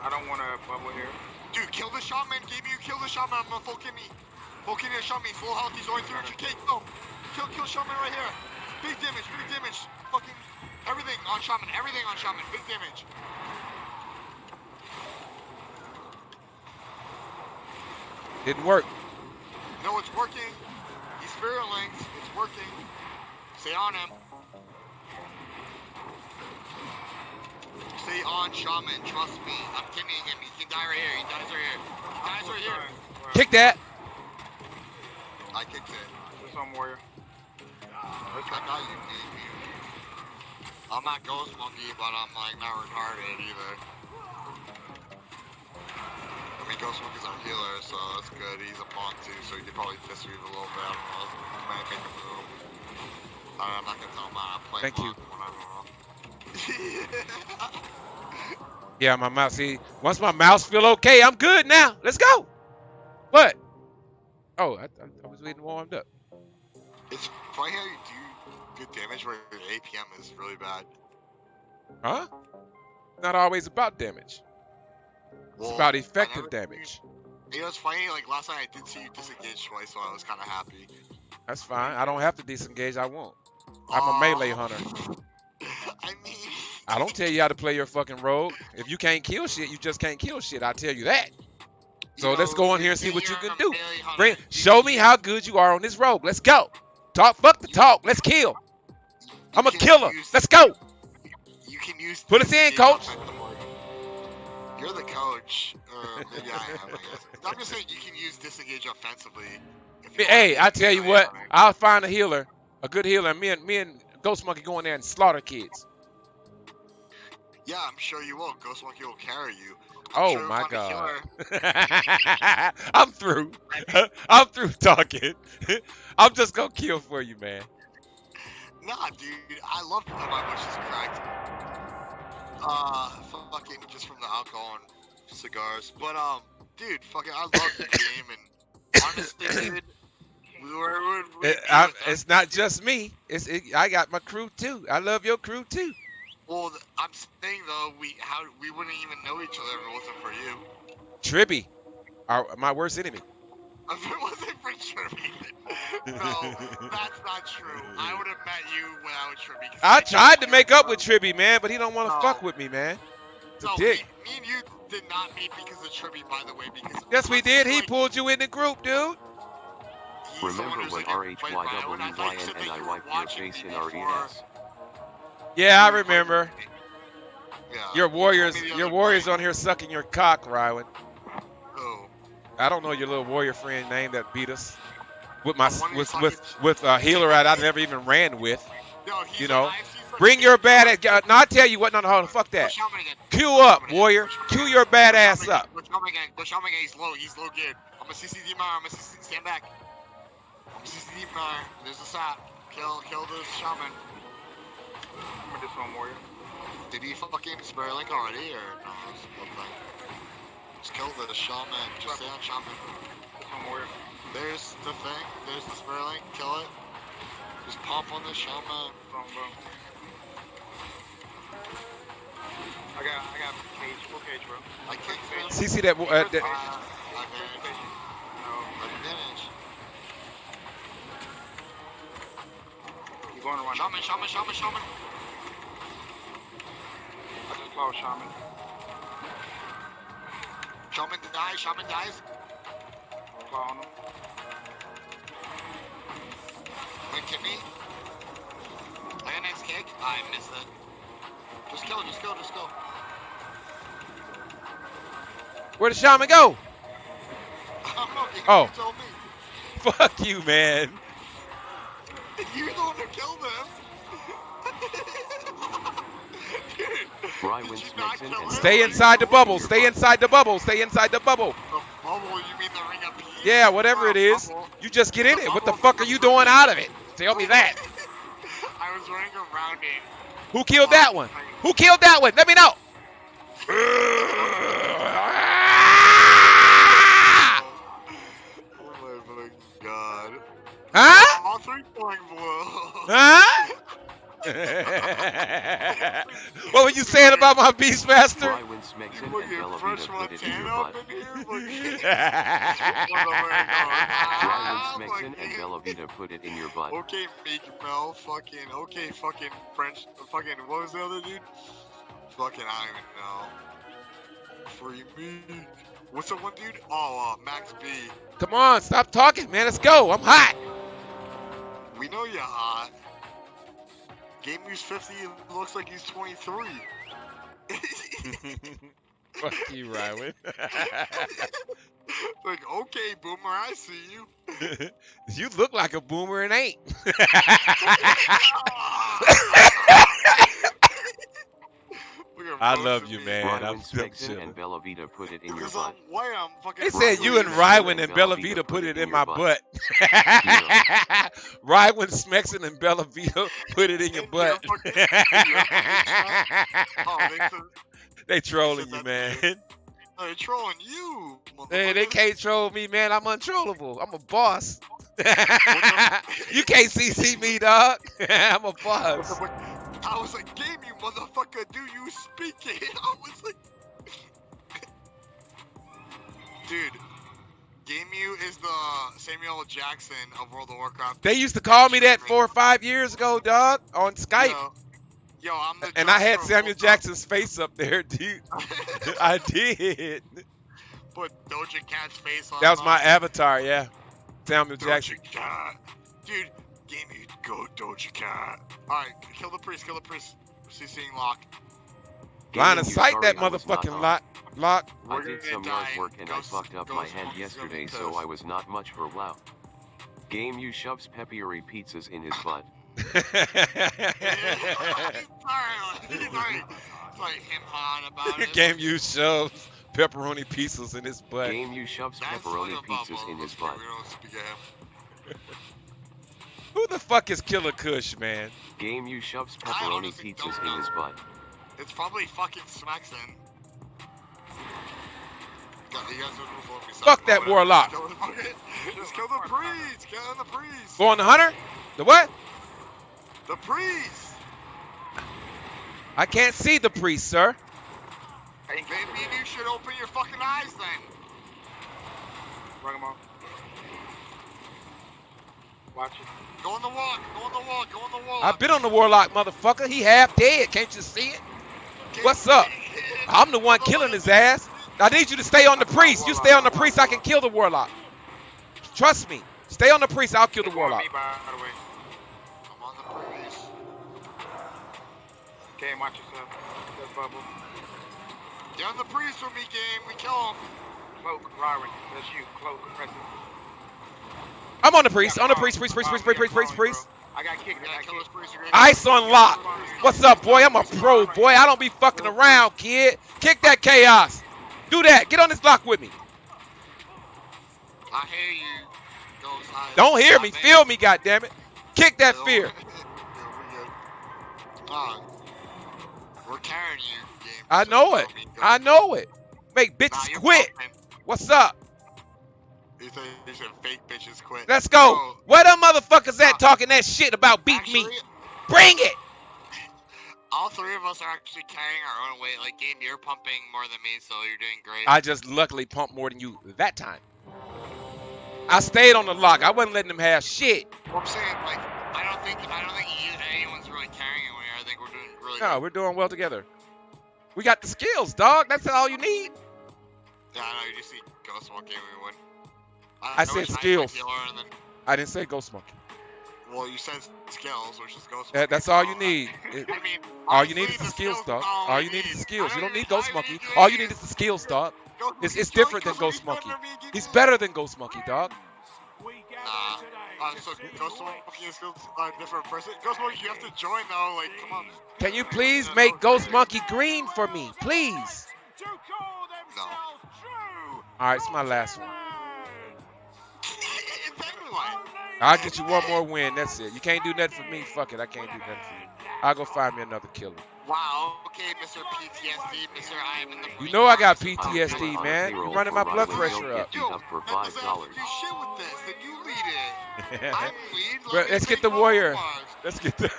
[SPEAKER 3] I don't want to bubble here.
[SPEAKER 2] Dude, kill the shaman. Game you kill the shaman. I'm kidney. Full kidney the shaman. Full health. He's only 300k. Kill. Kill, kill shaman right here. Big damage. Big damage. Fucking everything on shaman. Everything on shaman. Big damage.
[SPEAKER 1] Didn't work.
[SPEAKER 2] No, it's working. He's spirit linked. It's working. Stay on him. Stay on shaman. Trust me. I'm kidneying him. He can die right here. He dies right here. He dies right here.
[SPEAKER 1] Kick that.
[SPEAKER 2] I kicked it.
[SPEAKER 3] This on warrior.
[SPEAKER 2] I got you, baby. I'm not Ghost Monkey, but I'm like not retarded either. I mean, Ghost Monkey's our healer, so that's good. He's a punk too, so he could probably fist read a little bit. I don't know. He might make a move. Uh, I'm not gonna tell him how to play
[SPEAKER 1] Thank you.
[SPEAKER 2] when I don't know.
[SPEAKER 1] Yeah, my mouse. See, once my mouse feel okay, I'm good now. Let's go. What? Oh, I, I, I was getting warmed up.
[SPEAKER 2] it's funny how you do good damage where your APM is really bad.
[SPEAKER 1] Huh? Not always about damage. It's about effective damage.
[SPEAKER 2] You know, it's funny. Like last night, I did see you disengage twice, so I was kind of happy.
[SPEAKER 1] That's fine. I don't have to disengage. I won't. I'm a melee hunter.
[SPEAKER 2] I mean,
[SPEAKER 1] I don't tell you how to play your fucking rogue. If you can't kill shit, you just can't kill shit. I tell you that. So
[SPEAKER 2] you
[SPEAKER 1] let's
[SPEAKER 2] know,
[SPEAKER 1] go in here and see what you can do. Bring, show me how good you are on this rogue. Let's go. Talk. Fuck the talk. Let's kill. I'm a killer.
[SPEAKER 2] use-
[SPEAKER 1] Let's go.
[SPEAKER 2] You can use.
[SPEAKER 1] Put us in, coach.
[SPEAKER 2] Offensively. You're the coach, um, or maybe I am. I guess. I'm just saying you can use disengage offensively.
[SPEAKER 1] Hey, I
[SPEAKER 2] to.
[SPEAKER 1] tell you what.
[SPEAKER 2] yeah.
[SPEAKER 1] I'll find a healer, a good healer. and Me and me and Ghost Monkey go in there and slaughter kids.
[SPEAKER 2] Yeah, I'm sure you will. Ghost Monkey will carry you. I'm
[SPEAKER 1] Oh
[SPEAKER 2] sure
[SPEAKER 1] my
[SPEAKER 2] find a
[SPEAKER 1] god. I'm through. I'm through talking. I'm just gonna kill for you, man.
[SPEAKER 2] Nah, dude, I love that my wish is correct. Uh, fucking just from the alcohol and cigars. But um, dude, fucking, I love the game and honestly, dude, we were. We, we
[SPEAKER 1] It- I- it's not just me. It's it, I got my crew too. I love your crew too.
[SPEAKER 2] Well, I'm saying though, we how we wouldn't even know each other if it wasn't for you.
[SPEAKER 1] Tribby, our, my worst enemy.
[SPEAKER 2] If it wasn't for Tribby, no, that's not true. I would have met you without Tribby. 'cause
[SPEAKER 1] I
[SPEAKER 2] didn't
[SPEAKER 1] tried to make up with Tribby, man, but he don't want to
[SPEAKER 2] No.
[SPEAKER 1] fuck with me, man. It's a
[SPEAKER 2] No,
[SPEAKER 1] dick.
[SPEAKER 2] Me, me and you did not meet because of Tribby, by the way. Because
[SPEAKER 1] Yes, we did. He
[SPEAKER 2] like,
[SPEAKER 1] pulled you in the group, dude.
[SPEAKER 2] he's the one
[SPEAKER 4] Remember
[SPEAKER 2] who's
[SPEAKER 4] when
[SPEAKER 2] like, "Wait, Ryan, I thought you said that you
[SPEAKER 4] RHYWYNNI
[SPEAKER 2] were
[SPEAKER 4] wiped your face in
[SPEAKER 2] before."
[SPEAKER 4] RES?
[SPEAKER 1] Yeah, I remember.
[SPEAKER 2] Yeah.
[SPEAKER 1] Your warriors, your warriors on here sucking your cock, Rywan.
[SPEAKER 2] Who?
[SPEAKER 1] I don't know your little warrior friend name that beat us with my with with with a healer that I never even ran with.
[SPEAKER 2] No,
[SPEAKER 1] You know,
[SPEAKER 2] I actually said
[SPEAKER 1] Bring your bad ass. uh, No, I tell you what. No, no, hold on. Fuck that.
[SPEAKER 2] Push Shaman again.
[SPEAKER 1] Queue up, warrior.
[SPEAKER 2] Push Shaman
[SPEAKER 1] Queue
[SPEAKER 2] again.
[SPEAKER 1] your bad
[SPEAKER 2] Push
[SPEAKER 1] ass
[SPEAKER 2] Shaman
[SPEAKER 1] up.
[SPEAKER 2] again. Push Shaman again. Push Shaman again. He's low. He's low geared. I'm a CCD Mar. I'm a CCD. Stand back. I'm a CCD Mar. There's a sap. Kill, kill this shaman.
[SPEAKER 3] I'm this one warrior.
[SPEAKER 2] Did he fucking spare link already or no? Just, one thing. Kill the shaman. Just stay on shaman.
[SPEAKER 3] This.
[SPEAKER 2] There's the thing. There's the spare. Kill it. Just pop on the shaman.
[SPEAKER 3] Boom, boom. I got, I got cage, full cage, bro.
[SPEAKER 2] I kicked him.
[SPEAKER 1] See, see that? Uh,
[SPEAKER 2] Uh,
[SPEAKER 1] that
[SPEAKER 2] I managed.
[SPEAKER 3] No,
[SPEAKER 2] I managed.
[SPEAKER 3] you going around.
[SPEAKER 2] Shaman, shaman, shaman, shaman.
[SPEAKER 3] I just close, Shaman.
[SPEAKER 2] Shaman dies. Shaman dies.
[SPEAKER 3] Claw on.
[SPEAKER 2] Wait, kidney. I got a kick. Ah, I missed it. Just kill. Just kill. Just kill.
[SPEAKER 1] Where did shaman go?
[SPEAKER 2] I don't. You
[SPEAKER 1] Oh.
[SPEAKER 2] me.
[SPEAKER 1] Fuck you, man.
[SPEAKER 2] You're the one who killed him.
[SPEAKER 1] Stay inside the bubble. Stay inside the bubble. Stay inside the bubble.
[SPEAKER 2] The bubble, you mean the ring of peace?
[SPEAKER 1] Yeah, whatever it is.
[SPEAKER 2] Bubble.
[SPEAKER 1] You just get in it. What the fuck are you doing out of it? Tell me that.
[SPEAKER 2] I was running around it.
[SPEAKER 1] Who killed that one? Who killed that one? Let me know.
[SPEAKER 2] Oh my god.
[SPEAKER 1] Huh?
[SPEAKER 2] All three point blue.
[SPEAKER 1] Huh? what were you saying about my Beastmaster?
[SPEAKER 4] Rywin Smixon and
[SPEAKER 2] Fucking
[SPEAKER 4] Bella
[SPEAKER 2] Fresh
[SPEAKER 4] Vita put it in your butt.
[SPEAKER 2] up in here. Fucking-
[SPEAKER 4] Rywin Smixon and
[SPEAKER 2] fucking-
[SPEAKER 4] Bella Vita put it in your butt.
[SPEAKER 2] Okay, Meek Mill, fucking, okay, fucking French, fucking, what was the other dude? Fucking, I don't even know. Free Meek. What's the one dude? Oh, uh, Max B.
[SPEAKER 1] Come on, stop talking, man. Let's go. I'm hot.
[SPEAKER 2] We know you're hot. Game Use 50 it looks like he's 23.
[SPEAKER 1] Fuck you, Rywan.
[SPEAKER 2] like, okay, Boomer, I see you.
[SPEAKER 1] you look like a boomer and ain't.
[SPEAKER 2] Look at
[SPEAKER 1] I love you,
[SPEAKER 2] me.
[SPEAKER 1] man. I'm
[SPEAKER 4] Rywin
[SPEAKER 1] still chilling.
[SPEAKER 4] and Bella Vita put it in your butt.
[SPEAKER 2] wham,
[SPEAKER 1] They said you and
[SPEAKER 4] Rywin
[SPEAKER 1] and Bella Vita put it in my
[SPEAKER 4] your
[SPEAKER 1] butt. Rywin Smexon and Bella Vita put it in your butt.
[SPEAKER 2] fucking- in your they,
[SPEAKER 1] trolling you,
[SPEAKER 2] that
[SPEAKER 1] man.
[SPEAKER 2] they're trolling you.
[SPEAKER 1] Hey, they can't troll me, man. I'm untrollable. I'm a boss. you can't CC me, dog. I'm a boss.
[SPEAKER 2] I was like, game you motherfucker, do you speak it? I was like, dude, Game U is the Samuel Jackson of World of Warcraft.
[SPEAKER 1] They used to call me that four or five years ago, dog, on Skype.
[SPEAKER 2] Yo, yo I'm the
[SPEAKER 1] And I had Samuel Jackson's face up there, dude. I did.
[SPEAKER 2] Put Doja Cat's face on.
[SPEAKER 1] That was my avatar, yeah. Samuel Jackson.
[SPEAKER 2] Doja Cat. Dude, Game U, go Doja Cat. Alright, kill the priest, kill the priest. CCing lock.
[SPEAKER 1] Line of
[SPEAKER 4] Gaming, you
[SPEAKER 1] sight
[SPEAKER 4] sorry
[SPEAKER 1] that
[SPEAKER 4] I was not
[SPEAKER 1] motherfucking
[SPEAKER 4] on.
[SPEAKER 1] lock. Lock.
[SPEAKER 4] I
[SPEAKER 2] We're
[SPEAKER 4] did
[SPEAKER 2] gonna
[SPEAKER 4] some
[SPEAKER 2] die.
[SPEAKER 4] yard work and I
[SPEAKER 2] Ghost-
[SPEAKER 4] fucked up my
[SPEAKER 2] Ghost
[SPEAKER 4] hand
[SPEAKER 2] Monkey's gonna be
[SPEAKER 4] yesterday, so
[SPEAKER 2] pissed.
[SPEAKER 4] I was not much for WoW. Game you shoves pepperoni pizzas in his butt.
[SPEAKER 2] sorry, sorry. Sorry, him on about it.
[SPEAKER 1] Game you shoves pepperoni pieces in his butt.
[SPEAKER 4] Game you shoves
[SPEAKER 2] That's
[SPEAKER 4] pepperoni
[SPEAKER 2] like a bubble.
[SPEAKER 4] pizzas in his
[SPEAKER 2] Okay,
[SPEAKER 4] butt.
[SPEAKER 1] Who the fuck is Killer Kush, man?
[SPEAKER 4] Game you shoves
[SPEAKER 2] I
[SPEAKER 4] pepperoni pizzas in his butt.
[SPEAKER 2] It's probably fucking Smexon. God, you guys are gonna vote me
[SPEAKER 1] Fuck that
[SPEAKER 2] Whatever.
[SPEAKER 1] warlock.
[SPEAKER 2] Kill the Just kill the priest. Kill the priest.
[SPEAKER 1] Go on the hunter? The what?
[SPEAKER 2] The priest.
[SPEAKER 1] I can't see the priest, sir.
[SPEAKER 2] Maybe you should open your fucking eyes then.
[SPEAKER 3] Bring him on. Watch it.
[SPEAKER 2] Go on the walk. Go on the walk. Go on the walk.
[SPEAKER 1] I've been on the warlock, motherfucker. He half dead. Can't you see it? What's up? I'm the one killing his ass. I need you to stay on the priest. You stay on the priest, I can kill the warlock. Trust me. Stay on the priest, I'll kill the warlock.
[SPEAKER 3] Me, by the way.
[SPEAKER 2] I'm on the priest.
[SPEAKER 3] Okay, watch yourself. That bubble.
[SPEAKER 2] On the priest with me, game. We kill him.
[SPEAKER 3] Cloak, Ryron. That's you. Cloak, press.
[SPEAKER 1] I'm on the priest. On the priest, priest, priest, priest, priest, priest, priest, priest.
[SPEAKER 3] I got kicked. I
[SPEAKER 2] gotta
[SPEAKER 3] got
[SPEAKER 2] kill this
[SPEAKER 3] kicked.
[SPEAKER 1] Ice on lock. What's up, boy? I'm a pro, boy. I don't be fucking around, kid. Kick that chaos. Do that. Get on this block with me.
[SPEAKER 2] I hear you.
[SPEAKER 1] Don't hear me. Feel me, goddammit. Kick that fear.
[SPEAKER 2] we're carrying you.
[SPEAKER 1] I know it. I know it. Make bitches quit. What's up?
[SPEAKER 2] You said, you said fake bitches quit.
[SPEAKER 1] Let's go.
[SPEAKER 2] Bro,
[SPEAKER 1] Where them motherfuckers at
[SPEAKER 2] Uh,
[SPEAKER 1] talking that shit about beat
[SPEAKER 2] actually,
[SPEAKER 1] me? Bring it.
[SPEAKER 2] All three of us are actually carrying our own weight. Like, game, you're pumping more than me, so you're doing great.
[SPEAKER 1] I just luckily pumped more than you that time. I stayed on the lock. I wasn't letting them have shit.
[SPEAKER 2] I'm saying, like, I don't think, I don't think you, anyone's really carrying it. I think we're doing really
[SPEAKER 1] No,
[SPEAKER 2] good.
[SPEAKER 1] we're doing well together. We got the skills, dog. That's all you need.
[SPEAKER 2] Yeah, I know. You just see Ghost and we win.
[SPEAKER 1] Uh, I said skills.
[SPEAKER 2] Then,
[SPEAKER 1] I didn't say Ghost Monkey.
[SPEAKER 2] well, you said skills, which is Ghost
[SPEAKER 1] That, that's all you
[SPEAKER 2] so, uh,
[SPEAKER 1] need.
[SPEAKER 2] I mean,
[SPEAKER 1] all you need is the skills,
[SPEAKER 2] skills
[SPEAKER 1] dog.
[SPEAKER 2] all
[SPEAKER 1] you need is skills. You don't need Ghost Monkey. All you need is the skills, dog. It's, it's different than
[SPEAKER 2] Ghost Monkey. He's better
[SPEAKER 1] better than Ghost Monkey, dog.
[SPEAKER 2] Nah. Uh, so Ghost Monkey is a uh, different person. Ghost Monkey, you have to join though. Like, come on.
[SPEAKER 1] Can you please make Ghost Monkey green for me, please?
[SPEAKER 2] No.
[SPEAKER 1] All right, it's my last one. I'll get you one more win. That's it. You can't do nothing for me. Fuck it. I can't do nothing for you. I'll go find me another killer.
[SPEAKER 2] Wow. Okay, Mr. PTSD, Mr. I am in the.
[SPEAKER 1] You know I got PTSD, man. You're running my blood pressure up.
[SPEAKER 4] up for five dollars.
[SPEAKER 2] do shit with this. Then you lead it. I'm lead.
[SPEAKER 1] Bro, let's get the warrior. Let's get the.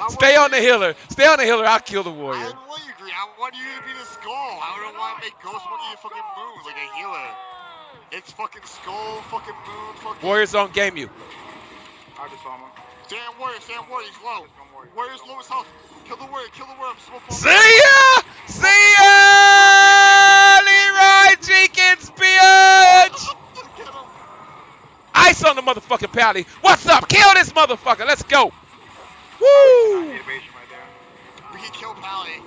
[SPEAKER 2] I
[SPEAKER 1] Stay on the
[SPEAKER 2] you-
[SPEAKER 1] healer. Stay on the healer. I'll kill the
[SPEAKER 2] I
[SPEAKER 1] warrior.
[SPEAKER 2] don't want you, Green. I want you to be the skull. I don't want to make Ghost Monkey a fucking moon like a healer. It's fucking skull, fucking moon, fucking.
[SPEAKER 1] Warrior's on game you.
[SPEAKER 3] I just saw him.
[SPEAKER 2] Sam Warrior, Sam Warrior, he's low.
[SPEAKER 3] Just gonna.
[SPEAKER 2] Warrior's lowest health. Kill the warrior, kill the warrior. I'm smoke bomb.
[SPEAKER 1] See ya! See ya! Leeroy Jenkins, bitch! Ice on the motherfucking pally. What's up? Kill this motherfucker. Let's go. Woo!
[SPEAKER 3] Innovation right there.
[SPEAKER 2] We can kill Pally.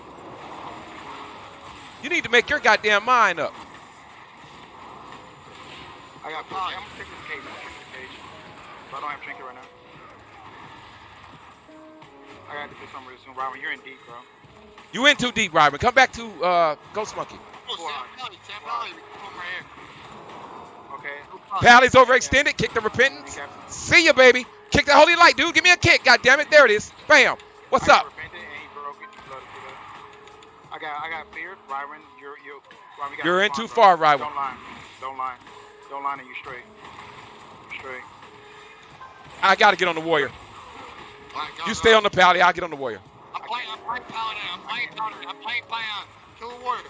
[SPEAKER 1] You need to make your goddamn mind up.
[SPEAKER 3] I got I'm gonna take this cage. I'm gonna take this cage. But I don't have trinket right now. I gotta do something really soon. Robin, you're in deep, bro.
[SPEAKER 1] You in too deep, Ryman. Come back to uh, Ghost Monkey.
[SPEAKER 2] Oh, Sam Pally, Sam Pally. Come right here.
[SPEAKER 3] Okay.
[SPEAKER 1] Pally's overextended. Kick the repentance.
[SPEAKER 3] Recap.
[SPEAKER 1] See ya, baby. Kick the holy light, dude. Give me a kick. God damn it. There it is. Bam. What's
[SPEAKER 3] I
[SPEAKER 1] up?
[SPEAKER 3] repented and he broke it. He blooded through that. I got, I got fear, Ryron, you're, you. Ryron, you gotta
[SPEAKER 1] You're in too far, Ryron.
[SPEAKER 3] Don't lie. Don't lie. Don't lie, and you straight. You straight.
[SPEAKER 1] I gotta get on the warrior.
[SPEAKER 2] Alright, go,
[SPEAKER 1] You
[SPEAKER 2] go.
[SPEAKER 1] stay on the pally. I'll get on the warrior.
[SPEAKER 2] I'm playing, I'm playing Paladin. I'm playing Paladin. I'm playing Paladin. Kill the warrior.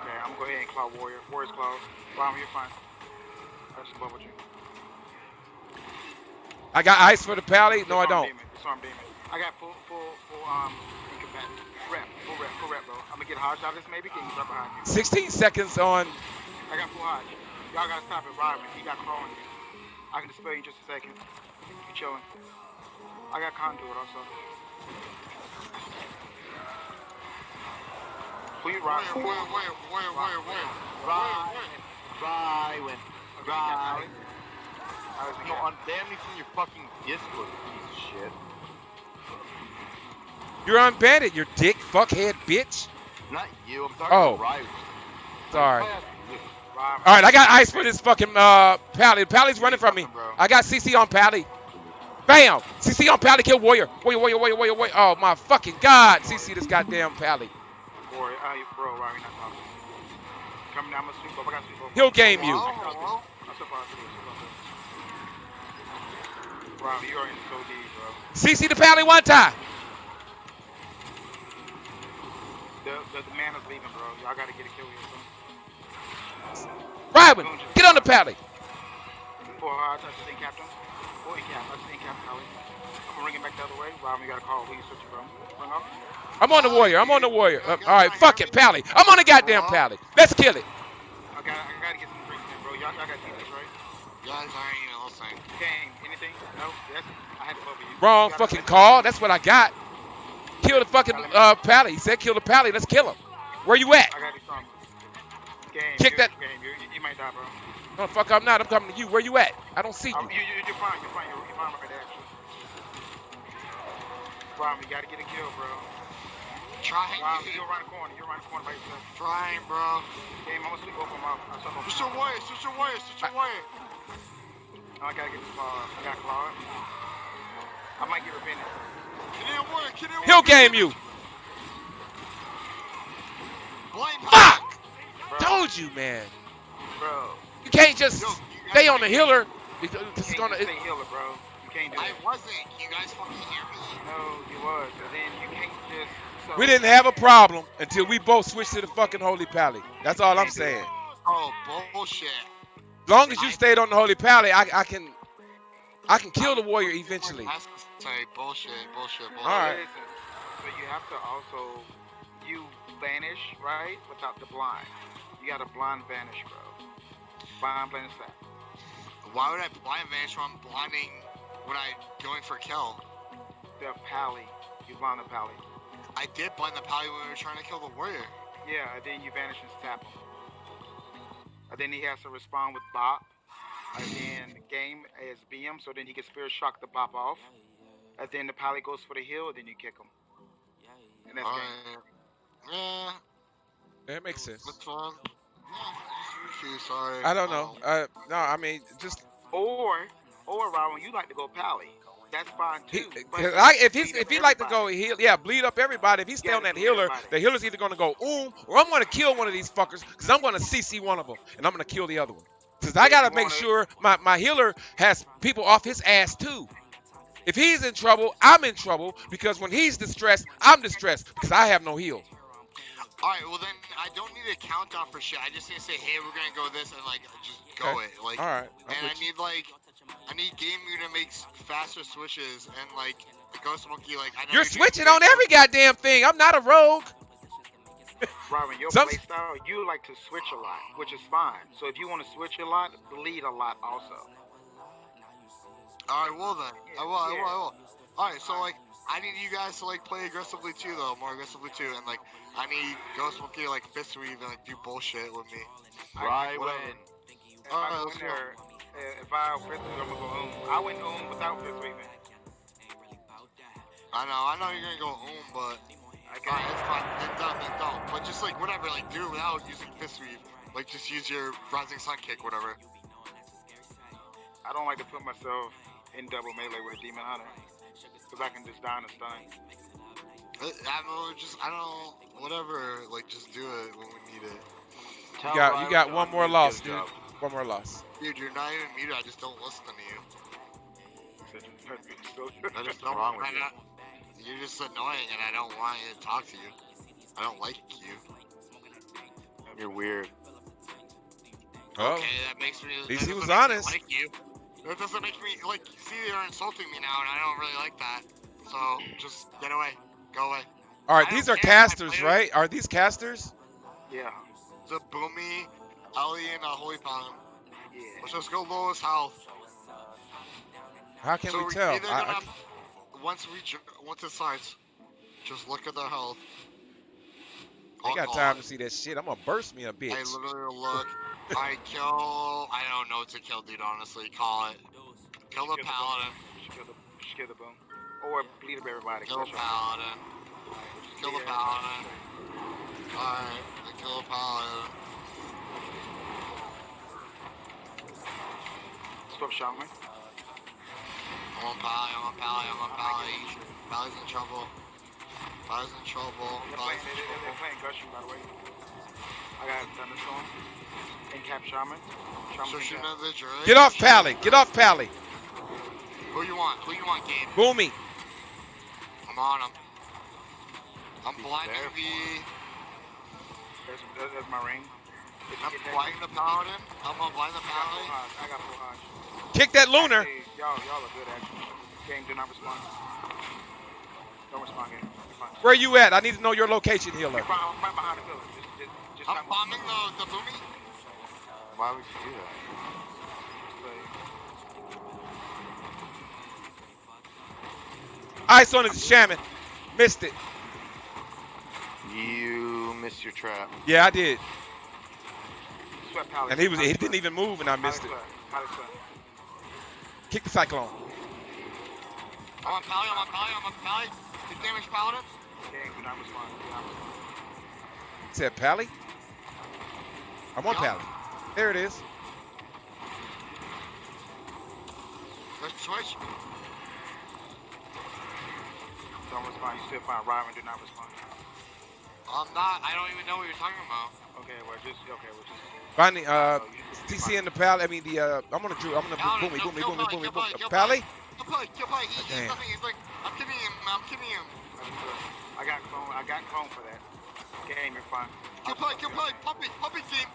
[SPEAKER 3] Okay, I'm gonna go ahead and claw warrior. Warrior's claw. Ryron, you're fine. I just love with you.
[SPEAKER 1] I got ice for the pally. No, I don't.
[SPEAKER 3] Demon. Disarm demon. I got full, full, full, um, incapacity. Rep, full rep, full rep, bro. I'm gonna get Hodge out of this maybe. Get you right behind you.
[SPEAKER 1] 16 seconds on.
[SPEAKER 3] I got full Hodge. Y'all gotta stop it, Ryron. He got claw on. I can dispel you in just a second. You chilling. I got conduit also.
[SPEAKER 2] Warrior.
[SPEAKER 5] Right.
[SPEAKER 2] Warrior,
[SPEAKER 5] Rywan.
[SPEAKER 3] Okay, got
[SPEAKER 5] Right.
[SPEAKER 3] Pally. I was
[SPEAKER 5] You know, unban me from your fucking Discord, piece of shit.
[SPEAKER 1] You're unbanded, you dick, fuckhead, bitch.
[SPEAKER 5] Not you. I'm talking
[SPEAKER 1] Oh.
[SPEAKER 5] about Rywan.
[SPEAKER 1] Sorry.
[SPEAKER 3] Oh,
[SPEAKER 1] All right, I got ice for this fucking uh pally. Pally's running from me. I got CC on pally. Bam! CC on pally. Kill warrior. Warrior, warrior, warrior, warrior, warrior. Oh my fucking god! CC this goddamn pally.
[SPEAKER 3] Warrior, uh, you- bro, not talking. Coming down, I'm sweep up. I got sweep up.
[SPEAKER 1] He'll game you.
[SPEAKER 2] Hello, hello.
[SPEAKER 3] I'm surprised it is. Ryron, you are in so deep, bro.
[SPEAKER 1] CC the pally one time.
[SPEAKER 3] The, the, the man is leaving, bro. Y'all gotta get a kill here, bro.
[SPEAKER 1] Ryman, get on the pally.
[SPEAKER 3] Four hard touch, stay captain. Four in cap, I stay captain, Holly. I'm gonna ring it back the other way. Rob, you gotta call. Who you switching, bro? Ring up.
[SPEAKER 1] I'm on the warrior. I'm on the warrior. Uh, all right, fuck it, pally. I'm on the goddamn pally. Let's kill it.
[SPEAKER 3] I gotta, I gotta get some drinks in, bro. Y'all, y'all gotta keep this, right?
[SPEAKER 2] Guys, I ain't even listening.
[SPEAKER 3] Game, anything? No? Yes? I had to love you.
[SPEAKER 1] Wrong
[SPEAKER 3] You
[SPEAKER 1] fucking call. That's what I got. Kill the fucking uh pally. He said kill the pally. Let's kill him. Where you at?
[SPEAKER 3] I gotta do something. Game,
[SPEAKER 1] Kick
[SPEAKER 3] you-
[SPEAKER 1] that-
[SPEAKER 3] Game, might die, bro.
[SPEAKER 1] No, fuck, I'm not. I'm coming to you. Where you at? I don't see
[SPEAKER 3] Um,
[SPEAKER 1] you.
[SPEAKER 3] you, you, you're fine, you're fine, you're, you're fine right there, actually. Rob, you gotta get a kill, bro.
[SPEAKER 2] Trying,
[SPEAKER 3] Rob, you're around the corner, you're around the corner by yourself.
[SPEAKER 2] trying, bro.
[SPEAKER 3] Game, I'm gonna sweep open my mouth. I saw no
[SPEAKER 2] Switch your warrior, switch your warrior, switch your warrior.
[SPEAKER 3] No, I gotta get this claw. I got claw. I might get repented.
[SPEAKER 2] Get in warrior, get in warrior.
[SPEAKER 1] He'll game you.
[SPEAKER 2] Blame
[SPEAKER 1] Fuck!
[SPEAKER 3] Bro,
[SPEAKER 1] Told you, man.
[SPEAKER 3] Bro.
[SPEAKER 1] You can't just
[SPEAKER 2] Yo, you
[SPEAKER 1] stay on the healer because
[SPEAKER 3] You
[SPEAKER 1] it's
[SPEAKER 3] can't
[SPEAKER 1] gonna.
[SPEAKER 3] just
[SPEAKER 1] It,
[SPEAKER 3] stay healer, bro. You can't do
[SPEAKER 2] I
[SPEAKER 3] it.
[SPEAKER 2] wasn't. You guys fucking hear me?
[SPEAKER 3] No, you was. But then you can't just. So,
[SPEAKER 1] we didn't have a problem until we both switched to the fucking holy pally. That's all I'm saying.
[SPEAKER 2] Oh, bullshit.
[SPEAKER 1] As long as you stayed on the holy pally, I, I can, I can kill the warrior eventually.
[SPEAKER 2] That's say bullshit, bullshit, bullshit.
[SPEAKER 1] All right.
[SPEAKER 3] Listen, so you have to also you vanish right without the blind. You got a blind vanish, bro. Blind vanish that.
[SPEAKER 2] Why would I blind vanish when I'm blinding when I'm going for a kill?
[SPEAKER 3] The pally. You blind the pally.
[SPEAKER 2] I did blind the pally when we were trying to kill the warrior.
[SPEAKER 3] Yeah, and then you vanish and tap him. And then he has to respond with bop. And then the game is BM, so then he can spirit shock the bop off. And then the pally goes for the heal, then you kick him. And that's game.
[SPEAKER 2] Yeah,
[SPEAKER 1] That makes sense.
[SPEAKER 2] that's fine. Yeah, just sorry.
[SPEAKER 1] I don't know.
[SPEAKER 2] Um,
[SPEAKER 1] Uh, no, I mean, just
[SPEAKER 3] Or, or Robin, you like to go pally. That's fine too. but
[SPEAKER 1] 'cause I, if he's if he like to go heal, yeah, bleed up everybody. If he stay
[SPEAKER 3] Yeah,
[SPEAKER 1] on that healer,
[SPEAKER 3] everybody.
[SPEAKER 1] the healer's either gonna go oom or I'm gonna kill one of these fuckers because I'm gonna CC one of them and I'm gonna kill the other one. Because I gotta make sure my my healer has people off his ass too. If he's in trouble, I'm in trouble because when he's distressed, I'm distressed because I have no heal.
[SPEAKER 2] Alright, well then I don't need a countdown for shit. I just need to say, hey, we're gonna go this and like just go
[SPEAKER 1] Okay.
[SPEAKER 2] it. Like
[SPEAKER 1] All right, I'm
[SPEAKER 2] and I need like I need Game View to make faster switches and like the Ghost Monkey like I know
[SPEAKER 1] You're
[SPEAKER 2] you do
[SPEAKER 1] switching on every goddamn thing. I'm not a rogue.
[SPEAKER 3] Robin, your
[SPEAKER 1] Some-
[SPEAKER 3] playstyle, you like to switch a lot, which is fine. So if you want to switch a lot, bleed a lot also.
[SPEAKER 2] Alright, well then. I will, I will, I will. Alright, so like I need you guys to like play aggressively too though, more aggressively too, and like I need Ghost Monkey to like fist weave and like do bullshit with me.
[SPEAKER 5] Right when.
[SPEAKER 3] If
[SPEAKER 2] Alright,
[SPEAKER 3] I go
[SPEAKER 2] let's go.
[SPEAKER 3] uh, if I fist weave, I'm gonna go oom. I went oom without fist weaving.
[SPEAKER 2] I know, I know you're gonna go home, but
[SPEAKER 3] Okay.
[SPEAKER 2] alright, it's fine. Then don't, then don't. But just like whatever, like do it without using fist weave. Like just use your rising sun kick, whatever.
[SPEAKER 3] I don't like to put myself in double melee with a demon hunter. Cause I can just die in a stun.
[SPEAKER 2] I, I don't know, just I don't whatever. Like just do it when we need it.
[SPEAKER 5] Tell
[SPEAKER 1] You got you
[SPEAKER 5] Ryan
[SPEAKER 1] got
[SPEAKER 5] to
[SPEAKER 1] one more
[SPEAKER 5] unmute
[SPEAKER 1] loss, dude.
[SPEAKER 5] job.
[SPEAKER 1] One more loss.
[SPEAKER 2] Dude, you're not even muted. I just don't listen to you. I just don't.
[SPEAKER 5] wrong with
[SPEAKER 2] I
[SPEAKER 5] you?
[SPEAKER 2] not- You're just annoying, and I don't want to talk to you. I don't like you.
[SPEAKER 5] You're weird.
[SPEAKER 1] Oh,
[SPEAKER 2] Okay, that makes me.
[SPEAKER 1] least
[SPEAKER 2] that
[SPEAKER 1] he was
[SPEAKER 2] doesn't make me
[SPEAKER 1] honest.
[SPEAKER 2] Like you. That doesn't make me like. See, they're insulting me now, and I don't really like that. So just get away. Go away.
[SPEAKER 1] all right.
[SPEAKER 2] I
[SPEAKER 1] These are
[SPEAKER 2] I
[SPEAKER 1] casters, right? Are these casters?
[SPEAKER 3] Yeah.
[SPEAKER 2] The Boomy, Ellie, and uh, Holy Pound.
[SPEAKER 3] Yeah.
[SPEAKER 2] Let's just go lowest health.
[SPEAKER 1] How can
[SPEAKER 2] so
[SPEAKER 1] we
[SPEAKER 2] we're
[SPEAKER 1] tell? I- I-
[SPEAKER 2] gonna- once we once it starts, just look at their health.
[SPEAKER 1] I got time to see that shit. I'm gonna burst me a bitch.
[SPEAKER 2] literally look. I kill. I don't know what to kill, dude. Honestly, call it. Kill the paladin.
[SPEAKER 3] Kill the, kill the boom. Or bleed up everybody.
[SPEAKER 2] Kill the paladin. Kill the paladin. Alright, I kill the paladin.
[SPEAKER 3] Stop shaman.
[SPEAKER 2] I'm on pally. I'm on pally. I'm on pally. Pally's in trouble. Pally's in trouble.
[SPEAKER 3] They're
[SPEAKER 2] Pally's
[SPEAKER 3] playing,
[SPEAKER 2] in
[SPEAKER 3] they, they're playing Gushing, by the way. I got Thunderstorm. And Cap Shaman. Shaman
[SPEAKER 2] So
[SPEAKER 3] and
[SPEAKER 2] shooting
[SPEAKER 3] Cap.
[SPEAKER 2] at the druid.
[SPEAKER 1] Get off Pally. Get off Pally.
[SPEAKER 2] Who you want? Who you want, Gabe?
[SPEAKER 1] Boomy.
[SPEAKER 2] I'm on him. I'm
[SPEAKER 5] Be
[SPEAKER 2] blinding
[SPEAKER 5] careful.
[SPEAKER 2] the.
[SPEAKER 3] That's, that, that's my ring. If
[SPEAKER 2] I'm
[SPEAKER 3] get that-
[SPEAKER 2] blinding the paladin. I'm gonna blind the
[SPEAKER 3] I
[SPEAKER 2] paladin.
[SPEAKER 3] I got full hodge.
[SPEAKER 1] Kick that lunar.
[SPEAKER 3] Y'all, y'all are good actually. Game, do not respond. Don't respond, game. Fine.
[SPEAKER 1] Where you at? I need to know your location, healer.
[SPEAKER 3] I'm right behind the pillar. Just, just, just
[SPEAKER 2] I'm bombing the the boomy.
[SPEAKER 5] Why would you do that?
[SPEAKER 1] Ice on his shaman. Missed it.
[SPEAKER 5] You missed your trap.
[SPEAKER 1] Yeah, I did. And he was he didn't even move and I missed it.
[SPEAKER 3] sweat. Palace sweat.
[SPEAKER 1] Kick the cyclone.
[SPEAKER 2] I'm on pally. I'm on pally. I'm on pally. His damage paladin.
[SPEAKER 3] Game, do not respond. Do not respond.
[SPEAKER 1] Said Pally. I'm on Pally. There it is.
[SPEAKER 2] Let's switch.
[SPEAKER 3] Don't respond. You still fine. Ryron, do not respond.
[SPEAKER 2] I'm not. I don't even know what you're talking about.
[SPEAKER 3] Okay, well, just, okay, well, just.
[SPEAKER 1] Find uh,
[SPEAKER 3] you
[SPEAKER 1] TC in the Pally. I mean the uh, I'm gonna Drew. I'm gonna
[SPEAKER 2] Paladin,
[SPEAKER 1] boomy,
[SPEAKER 2] no,
[SPEAKER 1] boomy,
[SPEAKER 2] kill
[SPEAKER 1] boomy,
[SPEAKER 2] Pally,
[SPEAKER 1] boomy,
[SPEAKER 2] kill
[SPEAKER 1] boomy.
[SPEAKER 2] Pally, kill
[SPEAKER 1] Pally.
[SPEAKER 2] Kill play. Kill play. He's
[SPEAKER 1] Damn.
[SPEAKER 2] He's like, I'm kidding him. I'm kidding him.
[SPEAKER 3] I got clone. I got clone for that. Game, you're fine.
[SPEAKER 2] Kill play. Kill play. Pump it. Team.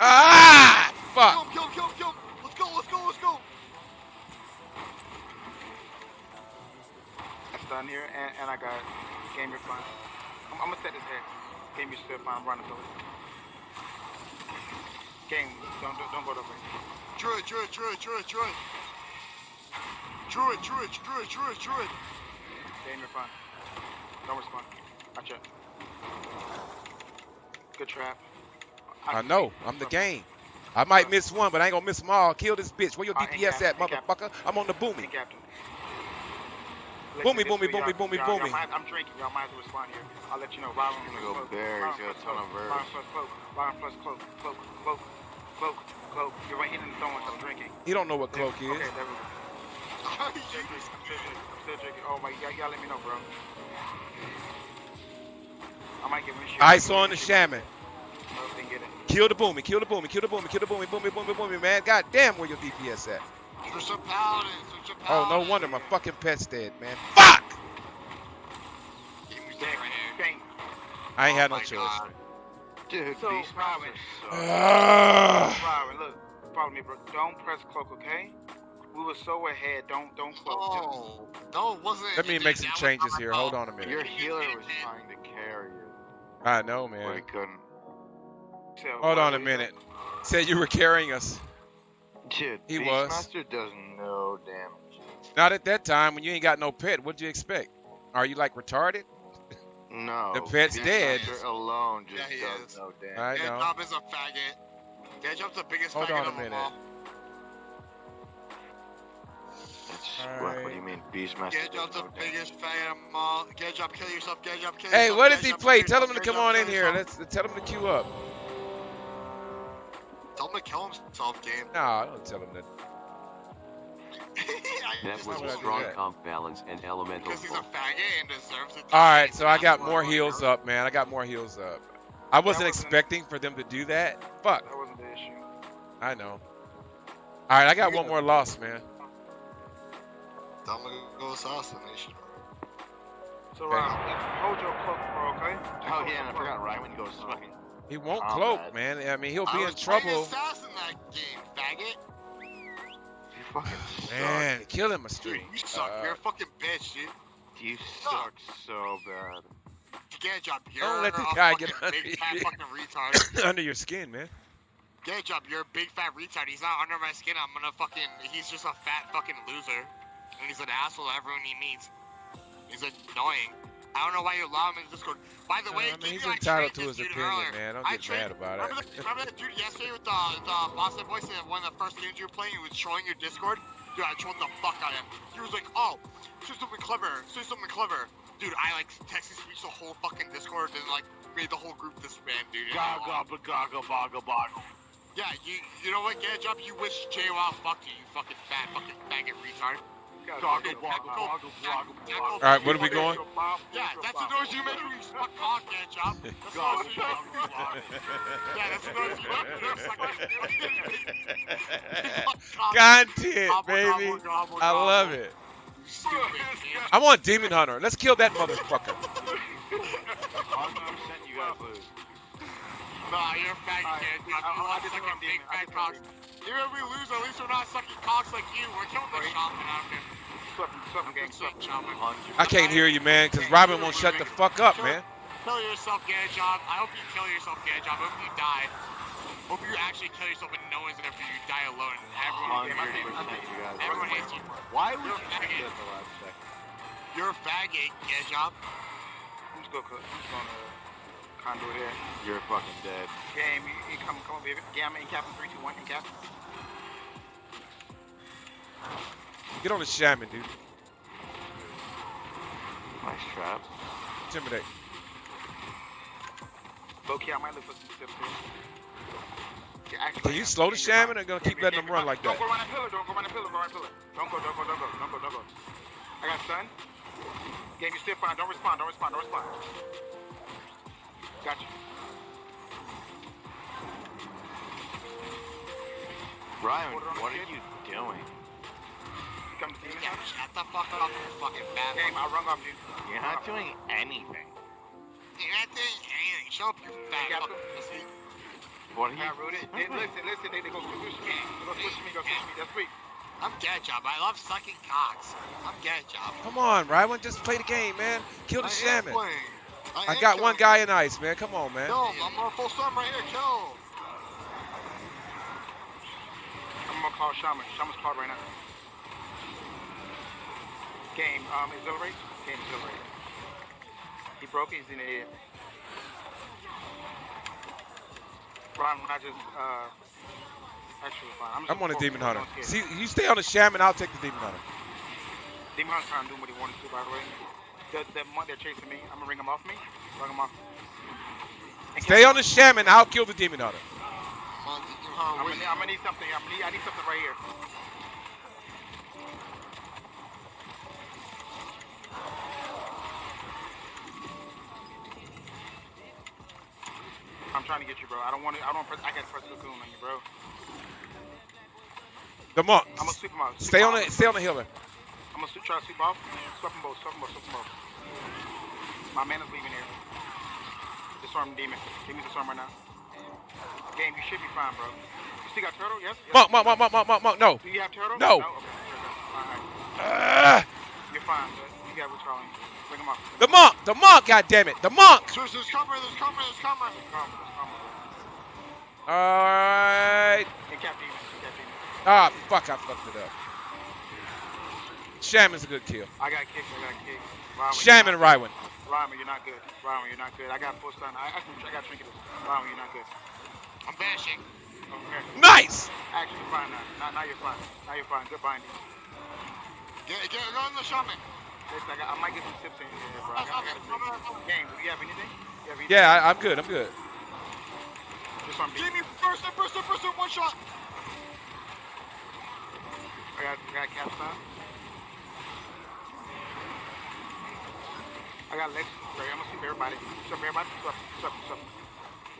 [SPEAKER 1] Ah!
[SPEAKER 2] Kill
[SPEAKER 1] Fuck.
[SPEAKER 2] Kill him. Kill him. Kill him. Let's go. Let's go. Let's go.
[SPEAKER 3] That's done here, and, and I got Game, you're fine. I'm, I'm gonna set his head. Game, you're still fine. I'm running through it. Game, don't, don't, don't go to way.
[SPEAKER 2] Druid, druid, druid, druid, druid. Druid, druid, druid, druid, druid.
[SPEAKER 3] Game, you're fine. Don't respond. Gotcha. Good trap.
[SPEAKER 1] I know. I'm the game. I might miss one, but I ain't gonna miss them all. Kill this bitch. Where your
[SPEAKER 3] Uh, ain't
[SPEAKER 1] DPS at,
[SPEAKER 3] cap- ain't
[SPEAKER 1] motherfucker? I'm on the
[SPEAKER 3] Hey,
[SPEAKER 1] booming. Boomy, boomy, boomy, boomy,
[SPEAKER 3] y'all- y'all
[SPEAKER 1] boomy.
[SPEAKER 3] I'm drinking. Y'all might as well respond here. I'll let you know. Robin
[SPEAKER 5] I'm
[SPEAKER 3] plus
[SPEAKER 5] gonna go
[SPEAKER 3] cloak.
[SPEAKER 5] bear,
[SPEAKER 3] Robin plus
[SPEAKER 5] a ton of
[SPEAKER 3] cloak.
[SPEAKER 5] verse.
[SPEAKER 3] Robin plus cloak. Robin plus cloak. Cloak. Cloak. Cloak. Cloak. You're right here in the zone. I'm drinking.
[SPEAKER 1] He don't know what cloak
[SPEAKER 3] Okay,
[SPEAKER 1] is.
[SPEAKER 3] there we go. I'm still drinking. I'm still drinking. I'm still drinking. Oh my, y'all, y'all let me know, bro. I might get windshield.
[SPEAKER 1] Ice on the shaman.
[SPEAKER 3] No, didn't get it.
[SPEAKER 1] Kill the booming. Kill the booming. Kill the booming. Kill the booming. Booming, booming, booming, man. God damn, where your DPS at?
[SPEAKER 2] Switch to paladin, switch to
[SPEAKER 1] Oh, no wonder my fucking pet's dead, man. Fuck!
[SPEAKER 2] Give me
[SPEAKER 3] Bang,
[SPEAKER 2] right here.
[SPEAKER 3] bang.
[SPEAKER 1] I ain't
[SPEAKER 2] Oh
[SPEAKER 1] had no
[SPEAKER 2] oh
[SPEAKER 1] choice.
[SPEAKER 2] God.
[SPEAKER 5] Dude,
[SPEAKER 3] So,
[SPEAKER 5] Beastmaster
[SPEAKER 3] Robin.
[SPEAKER 5] sucks.
[SPEAKER 3] Robin, look, follow me, bro. Don't press cloak, okay? We were so ahead. Don't, don't cloak. Just-
[SPEAKER 2] No, no, it wasn't.
[SPEAKER 1] Let me make some changes here. Hold on a minute.
[SPEAKER 5] Your healer was trying to carry you,
[SPEAKER 1] I know,
[SPEAKER 5] but
[SPEAKER 1] man.
[SPEAKER 5] he couldn't.
[SPEAKER 3] So,
[SPEAKER 1] Hold on a minute. Said you were carrying us.
[SPEAKER 5] Dude,
[SPEAKER 1] He was.
[SPEAKER 5] Beastmaster does no damage.
[SPEAKER 1] Not at that time when you ain't got no pet. What'd you expect? Are you like retarded?
[SPEAKER 5] No.
[SPEAKER 1] The pet's
[SPEAKER 2] Beastmaster
[SPEAKER 1] dead.
[SPEAKER 5] alone just
[SPEAKER 2] Yeah, he
[SPEAKER 5] does
[SPEAKER 2] is.
[SPEAKER 5] no damage.
[SPEAKER 1] I know.
[SPEAKER 2] Gadjob is a faggot. Gadjob's the biggest
[SPEAKER 1] Hold
[SPEAKER 2] faggot
[SPEAKER 1] on a
[SPEAKER 2] of them
[SPEAKER 1] minute.
[SPEAKER 2] all.
[SPEAKER 5] It's, what, what do you mean, Beastmaster does
[SPEAKER 2] Gadjob's the
[SPEAKER 5] no
[SPEAKER 2] biggest faggot of them all. Gadjob, kill yourself. Gadjob, kill yourself.
[SPEAKER 1] Hey, what does he play? Tell him to come on in here.
[SPEAKER 2] yourself.
[SPEAKER 1] Let's tell him to queue up.
[SPEAKER 2] Tell him to kill himself, game.
[SPEAKER 1] Nah, I don't tell him that.
[SPEAKER 4] That was a
[SPEAKER 1] would I do
[SPEAKER 4] strong comp balance and elemental.
[SPEAKER 2] Because he's a faggot and deserves it.
[SPEAKER 1] All right, so I got more heals up, man. I got more heals up. I wasn't
[SPEAKER 3] wasn't-
[SPEAKER 1] expecting for them to do that. Fuck,
[SPEAKER 3] That wasn't the issue.
[SPEAKER 1] I know. All right, I got one more loss, man.
[SPEAKER 2] Tell him to go assassination.
[SPEAKER 3] So,
[SPEAKER 1] Okay.
[SPEAKER 3] Robin, hold your cloak, bro, okay?
[SPEAKER 5] Oh yeah,
[SPEAKER 3] your
[SPEAKER 5] and I
[SPEAKER 3] cloak.
[SPEAKER 5] forgot Ryan goes fucking.
[SPEAKER 1] He won't
[SPEAKER 5] Oh,
[SPEAKER 1] cloak,
[SPEAKER 5] man.
[SPEAKER 1] man. I mean, he'll
[SPEAKER 2] I
[SPEAKER 1] be in
[SPEAKER 2] was playing
[SPEAKER 1] trouble.
[SPEAKER 2] assassin that game, faggot.
[SPEAKER 5] You fucking suck.
[SPEAKER 1] Man, kill him a
[SPEAKER 2] Dude,
[SPEAKER 1] street.
[SPEAKER 2] you suck.
[SPEAKER 1] Uh,
[SPEAKER 2] You're a fucking bitch, dude.
[SPEAKER 5] You suck so bad.
[SPEAKER 2] Gadjob, you're
[SPEAKER 1] Don't let the
[SPEAKER 2] a
[SPEAKER 1] guy
[SPEAKER 2] fucking
[SPEAKER 1] get under
[SPEAKER 2] big fat fucking retard.
[SPEAKER 1] under your skin, man.
[SPEAKER 2] Gadjob, you're a big fat retard. He's not under my skin. I'm gonna fucking. He's just a fat fucking loser, and he's an asshole to everyone he meets. He's annoying. I don't know why you allow him in Discord. By the
[SPEAKER 1] Uh,
[SPEAKER 2] way,
[SPEAKER 1] I mean, he's entitled to his opinion,
[SPEAKER 2] earlier.
[SPEAKER 1] man. Don't get mad about
[SPEAKER 2] Remember,
[SPEAKER 1] it.
[SPEAKER 2] the, remember that dude yesterday with the, the Boston Boys in one of the first games you were playing? He was trolling your Discord. Dude, I trolled the fuck out of him. He was like, "Oh, say something clever. Say something clever." Dude, I like text speech the whole fucking Discord and like made the whole group disband, dude.
[SPEAKER 5] Gaga, gaga, baga, baga.
[SPEAKER 2] Yeah, you you know what, Gadget Up? You wish JWoww fucked you, you fucking fat fucking faggot retard.
[SPEAKER 1] All right, what are we going?
[SPEAKER 2] Yeah, that's the noise you make when you suck cock, Gadget Up. That's the noise you make. Yeah, that's the noise you make when you suck cock.
[SPEAKER 1] Content, baby. I love it.
[SPEAKER 2] Kid.
[SPEAKER 1] I want Demon Hunter. Let's kill that motherfucker.
[SPEAKER 5] 100% you guys lose.
[SPEAKER 2] Nah, you're a faggot,
[SPEAKER 3] Alright,
[SPEAKER 2] Gadget Up.
[SPEAKER 3] I-
[SPEAKER 2] You
[SPEAKER 3] I- I
[SPEAKER 2] want
[SPEAKER 3] did
[SPEAKER 2] sucking
[SPEAKER 3] one
[SPEAKER 2] big fat cocks. Even if we lose, at least we're not sucking cocks like you. We're killing the
[SPEAKER 3] Right.
[SPEAKER 2] shopping out here.
[SPEAKER 3] Swept- swept gang, swept.
[SPEAKER 2] Shopping.
[SPEAKER 5] 100%.
[SPEAKER 1] I can't hear you, man, because Robin won't shut the fuck up, man.
[SPEAKER 2] Kill yourself, Gadjob. I hope you kill yourself, Gadjob. I hope you die. Hope you actually kill yourself and no one's there for you. You die alone. Everyone,
[SPEAKER 5] 100% you
[SPEAKER 2] everyone hates you.
[SPEAKER 5] Why would
[SPEAKER 2] You're
[SPEAKER 5] you
[SPEAKER 2] a
[SPEAKER 5] do
[SPEAKER 2] faggot.
[SPEAKER 5] that the last second?
[SPEAKER 2] You're a faggot, Gadjob.
[SPEAKER 3] I'm just gonna, I'm gonna conduit here.
[SPEAKER 5] You're fucking dead.
[SPEAKER 3] Game, you, you come, come on, baby. Game, I'm in cap in 3, 2, 1, in cap.
[SPEAKER 1] Get on the shaman, dude.
[SPEAKER 5] Nice trap.
[SPEAKER 1] Intimidate.
[SPEAKER 3] Low key, I might look for some tips here. Yeah, actually,
[SPEAKER 1] Can you slow the shaman
[SPEAKER 3] fine.
[SPEAKER 1] or gonna keep letting
[SPEAKER 3] yeah,
[SPEAKER 1] them run like that?
[SPEAKER 3] Don't go run that pillar, don't go run that pillar, go run that pillar. Don't go, don't go, don't go, don't go, don't go. I got stun. Game, you still fine. Don't respond, don't respond, don't respond. Got you.
[SPEAKER 5] Ryan,
[SPEAKER 3] Hold it on
[SPEAKER 5] what are you doing?
[SPEAKER 3] Come to demon
[SPEAKER 2] Yeah,
[SPEAKER 3] hunter.
[SPEAKER 2] shut the fuck up, you fucking fat
[SPEAKER 3] Game, I'll run off you.
[SPEAKER 5] You're not doing anything.
[SPEAKER 2] You're not doing anything. Shut up, you fat
[SPEAKER 3] Yeah,
[SPEAKER 2] fucking pussy.
[SPEAKER 5] What are
[SPEAKER 3] Yeah,
[SPEAKER 5] you
[SPEAKER 3] Rudy. They, listen, listen, they, they go push me. They go push me, go push me. That's sweet.
[SPEAKER 2] I'm get job. I love sucking cocks. I'm get job.
[SPEAKER 1] Come on, Rywan, just play the game, man. Kill the
[SPEAKER 2] I am
[SPEAKER 1] shaman. I got one guy in ice, man. Come on, man.
[SPEAKER 2] Kill him. I'm on full storm right here. Kill.
[SPEAKER 3] I'm gonna call Shaman. Shaman's called right now. Game, um, exhilarate. Game, exhilarate. He broke. He's in the air. Ron, I just, uh, actually, fine. I'm,
[SPEAKER 1] I'm on a demon hunter. See, you stay on the shaman, I'll take the demon hunter.
[SPEAKER 3] Demon Hunter's trying to do what he wanted to, by the way. The, the one they're chasing me, I'm gonna ring him off me. Ring him off. And
[SPEAKER 1] Stay on the shaman, I'll kill the demon hunter.
[SPEAKER 2] Come on,
[SPEAKER 3] I'm gonna, need- I'm gonna need something. I'm gonna need, I need something right here. I'm trying to get you, bro. I don't want to. I don't. Press, I got to press the cocoon on you, bro.
[SPEAKER 1] The monk.
[SPEAKER 3] I'm gonna sweep him out. Sweep
[SPEAKER 1] Stay on the stay on the healer.
[SPEAKER 3] I'm gonna sweep, try to sweep off. Swap them both. Swap them both. Them both. My man is leaving here. Disarm demon. Give me disarm right now. Game, you should be fine, bro. You still got turtle? Yes. yes.
[SPEAKER 1] Monk, monk, monk, monk, monk, monk, monk. No.
[SPEAKER 3] Do you have turtle?
[SPEAKER 1] No.
[SPEAKER 3] Okay. Alright.
[SPEAKER 1] Ah,
[SPEAKER 3] You're fine, bud. You got what's calling. Bring him up.
[SPEAKER 1] the monk, the monk. God damn it, the monk.
[SPEAKER 2] There's, there's cover. There's cover. There's cover.
[SPEAKER 3] Calm, calm.
[SPEAKER 1] All right.
[SPEAKER 3] And cap demon. Cap.
[SPEAKER 1] Ah, fuck, I fucked it up. Shaman's a good kill.
[SPEAKER 3] I got kicked. I got kicked. Ryman,
[SPEAKER 1] Shaman
[SPEAKER 3] you're
[SPEAKER 1] Rywan.
[SPEAKER 3] Ryman, you're not good. Ryman, you're not good. I got full stun. I, I, I got trinkets. Ryman, you're not good.
[SPEAKER 2] I'm vanishing.
[SPEAKER 3] Okay.
[SPEAKER 1] Nice.
[SPEAKER 3] Actually, fine now. Now, now you're fine. Now you're fine. Good binding.
[SPEAKER 2] Get, get, go on the shaman.
[SPEAKER 3] Listen, I, got, I might get some tips in here, bro. I got, I got a Game, do you have anything? You have anything?
[SPEAKER 1] Yeah, I, I'm good. I'm good.
[SPEAKER 3] Just on
[SPEAKER 2] Give me first, first, first, one shot.
[SPEAKER 3] I got, I got cap stop. I got legs. Right, I'm gonna sweep everybody. Sweep everybody. Sweep, sweep, sweep.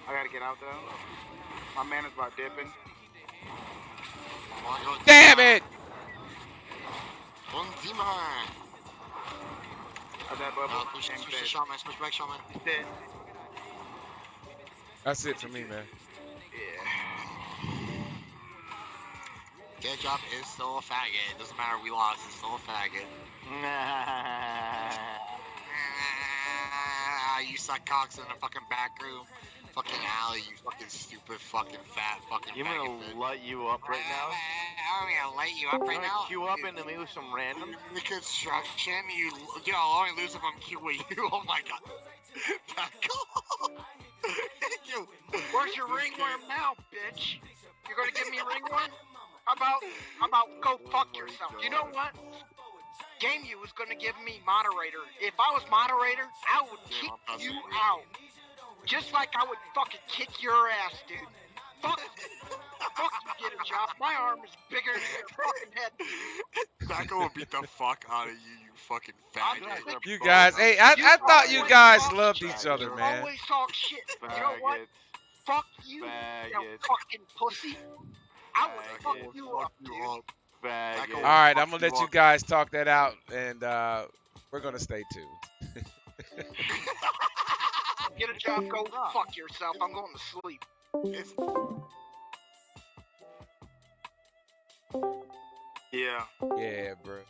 [SPEAKER 3] I gotta get out though. My man is about dipping.
[SPEAKER 1] Damn it.
[SPEAKER 2] One demon.
[SPEAKER 3] That bubble?
[SPEAKER 2] Push,
[SPEAKER 3] Game
[SPEAKER 2] push the shaman. Push back shaman.
[SPEAKER 3] He's dead.
[SPEAKER 1] That's it for me, man. Yeah.
[SPEAKER 2] Get job is still a faggot. It doesn't matter. We lost. It's still a faggot. You suck cocks in the fucking back room. Fucking alley, you fucking stupid fucking fat fucking
[SPEAKER 5] You gonna
[SPEAKER 2] bitch.
[SPEAKER 5] light you up right now?
[SPEAKER 2] I'm gonna light you up right now.
[SPEAKER 5] gonna queue up into me with some random.
[SPEAKER 2] The construction, you, yo, I'll only lose if I'm queue with you. Oh my god. Off. you,
[SPEAKER 3] Where's your ringworm now, bitch? You're gonna give me ringworm? How about, how about go fuck yourself? You know what? Game you was gonna give me moderator. If I was moderator, I would kick you out. Just like I would fucking kick your ass, dude. Fuck, fuck you, get a job. My arm is bigger than your fucking head.
[SPEAKER 2] Back will beat the fuck out of you, you fucking
[SPEAKER 3] I'm
[SPEAKER 1] You guys, hey, I, I thought you guys loved each other, man.
[SPEAKER 3] Always talk shit. You know what? Fuck you, you fucking pussy. I would fuck
[SPEAKER 5] Faggot.
[SPEAKER 3] you up, dude.
[SPEAKER 2] Up.
[SPEAKER 5] Faggot.
[SPEAKER 1] All right, I'm gonna let
[SPEAKER 2] you
[SPEAKER 1] you guys talk that out, and uh, we're gonna stay tuned.
[SPEAKER 3] Get a job, go fuck yourself. I'm going to sleep.
[SPEAKER 2] It's
[SPEAKER 3] Yeah.
[SPEAKER 1] Yeah, bro.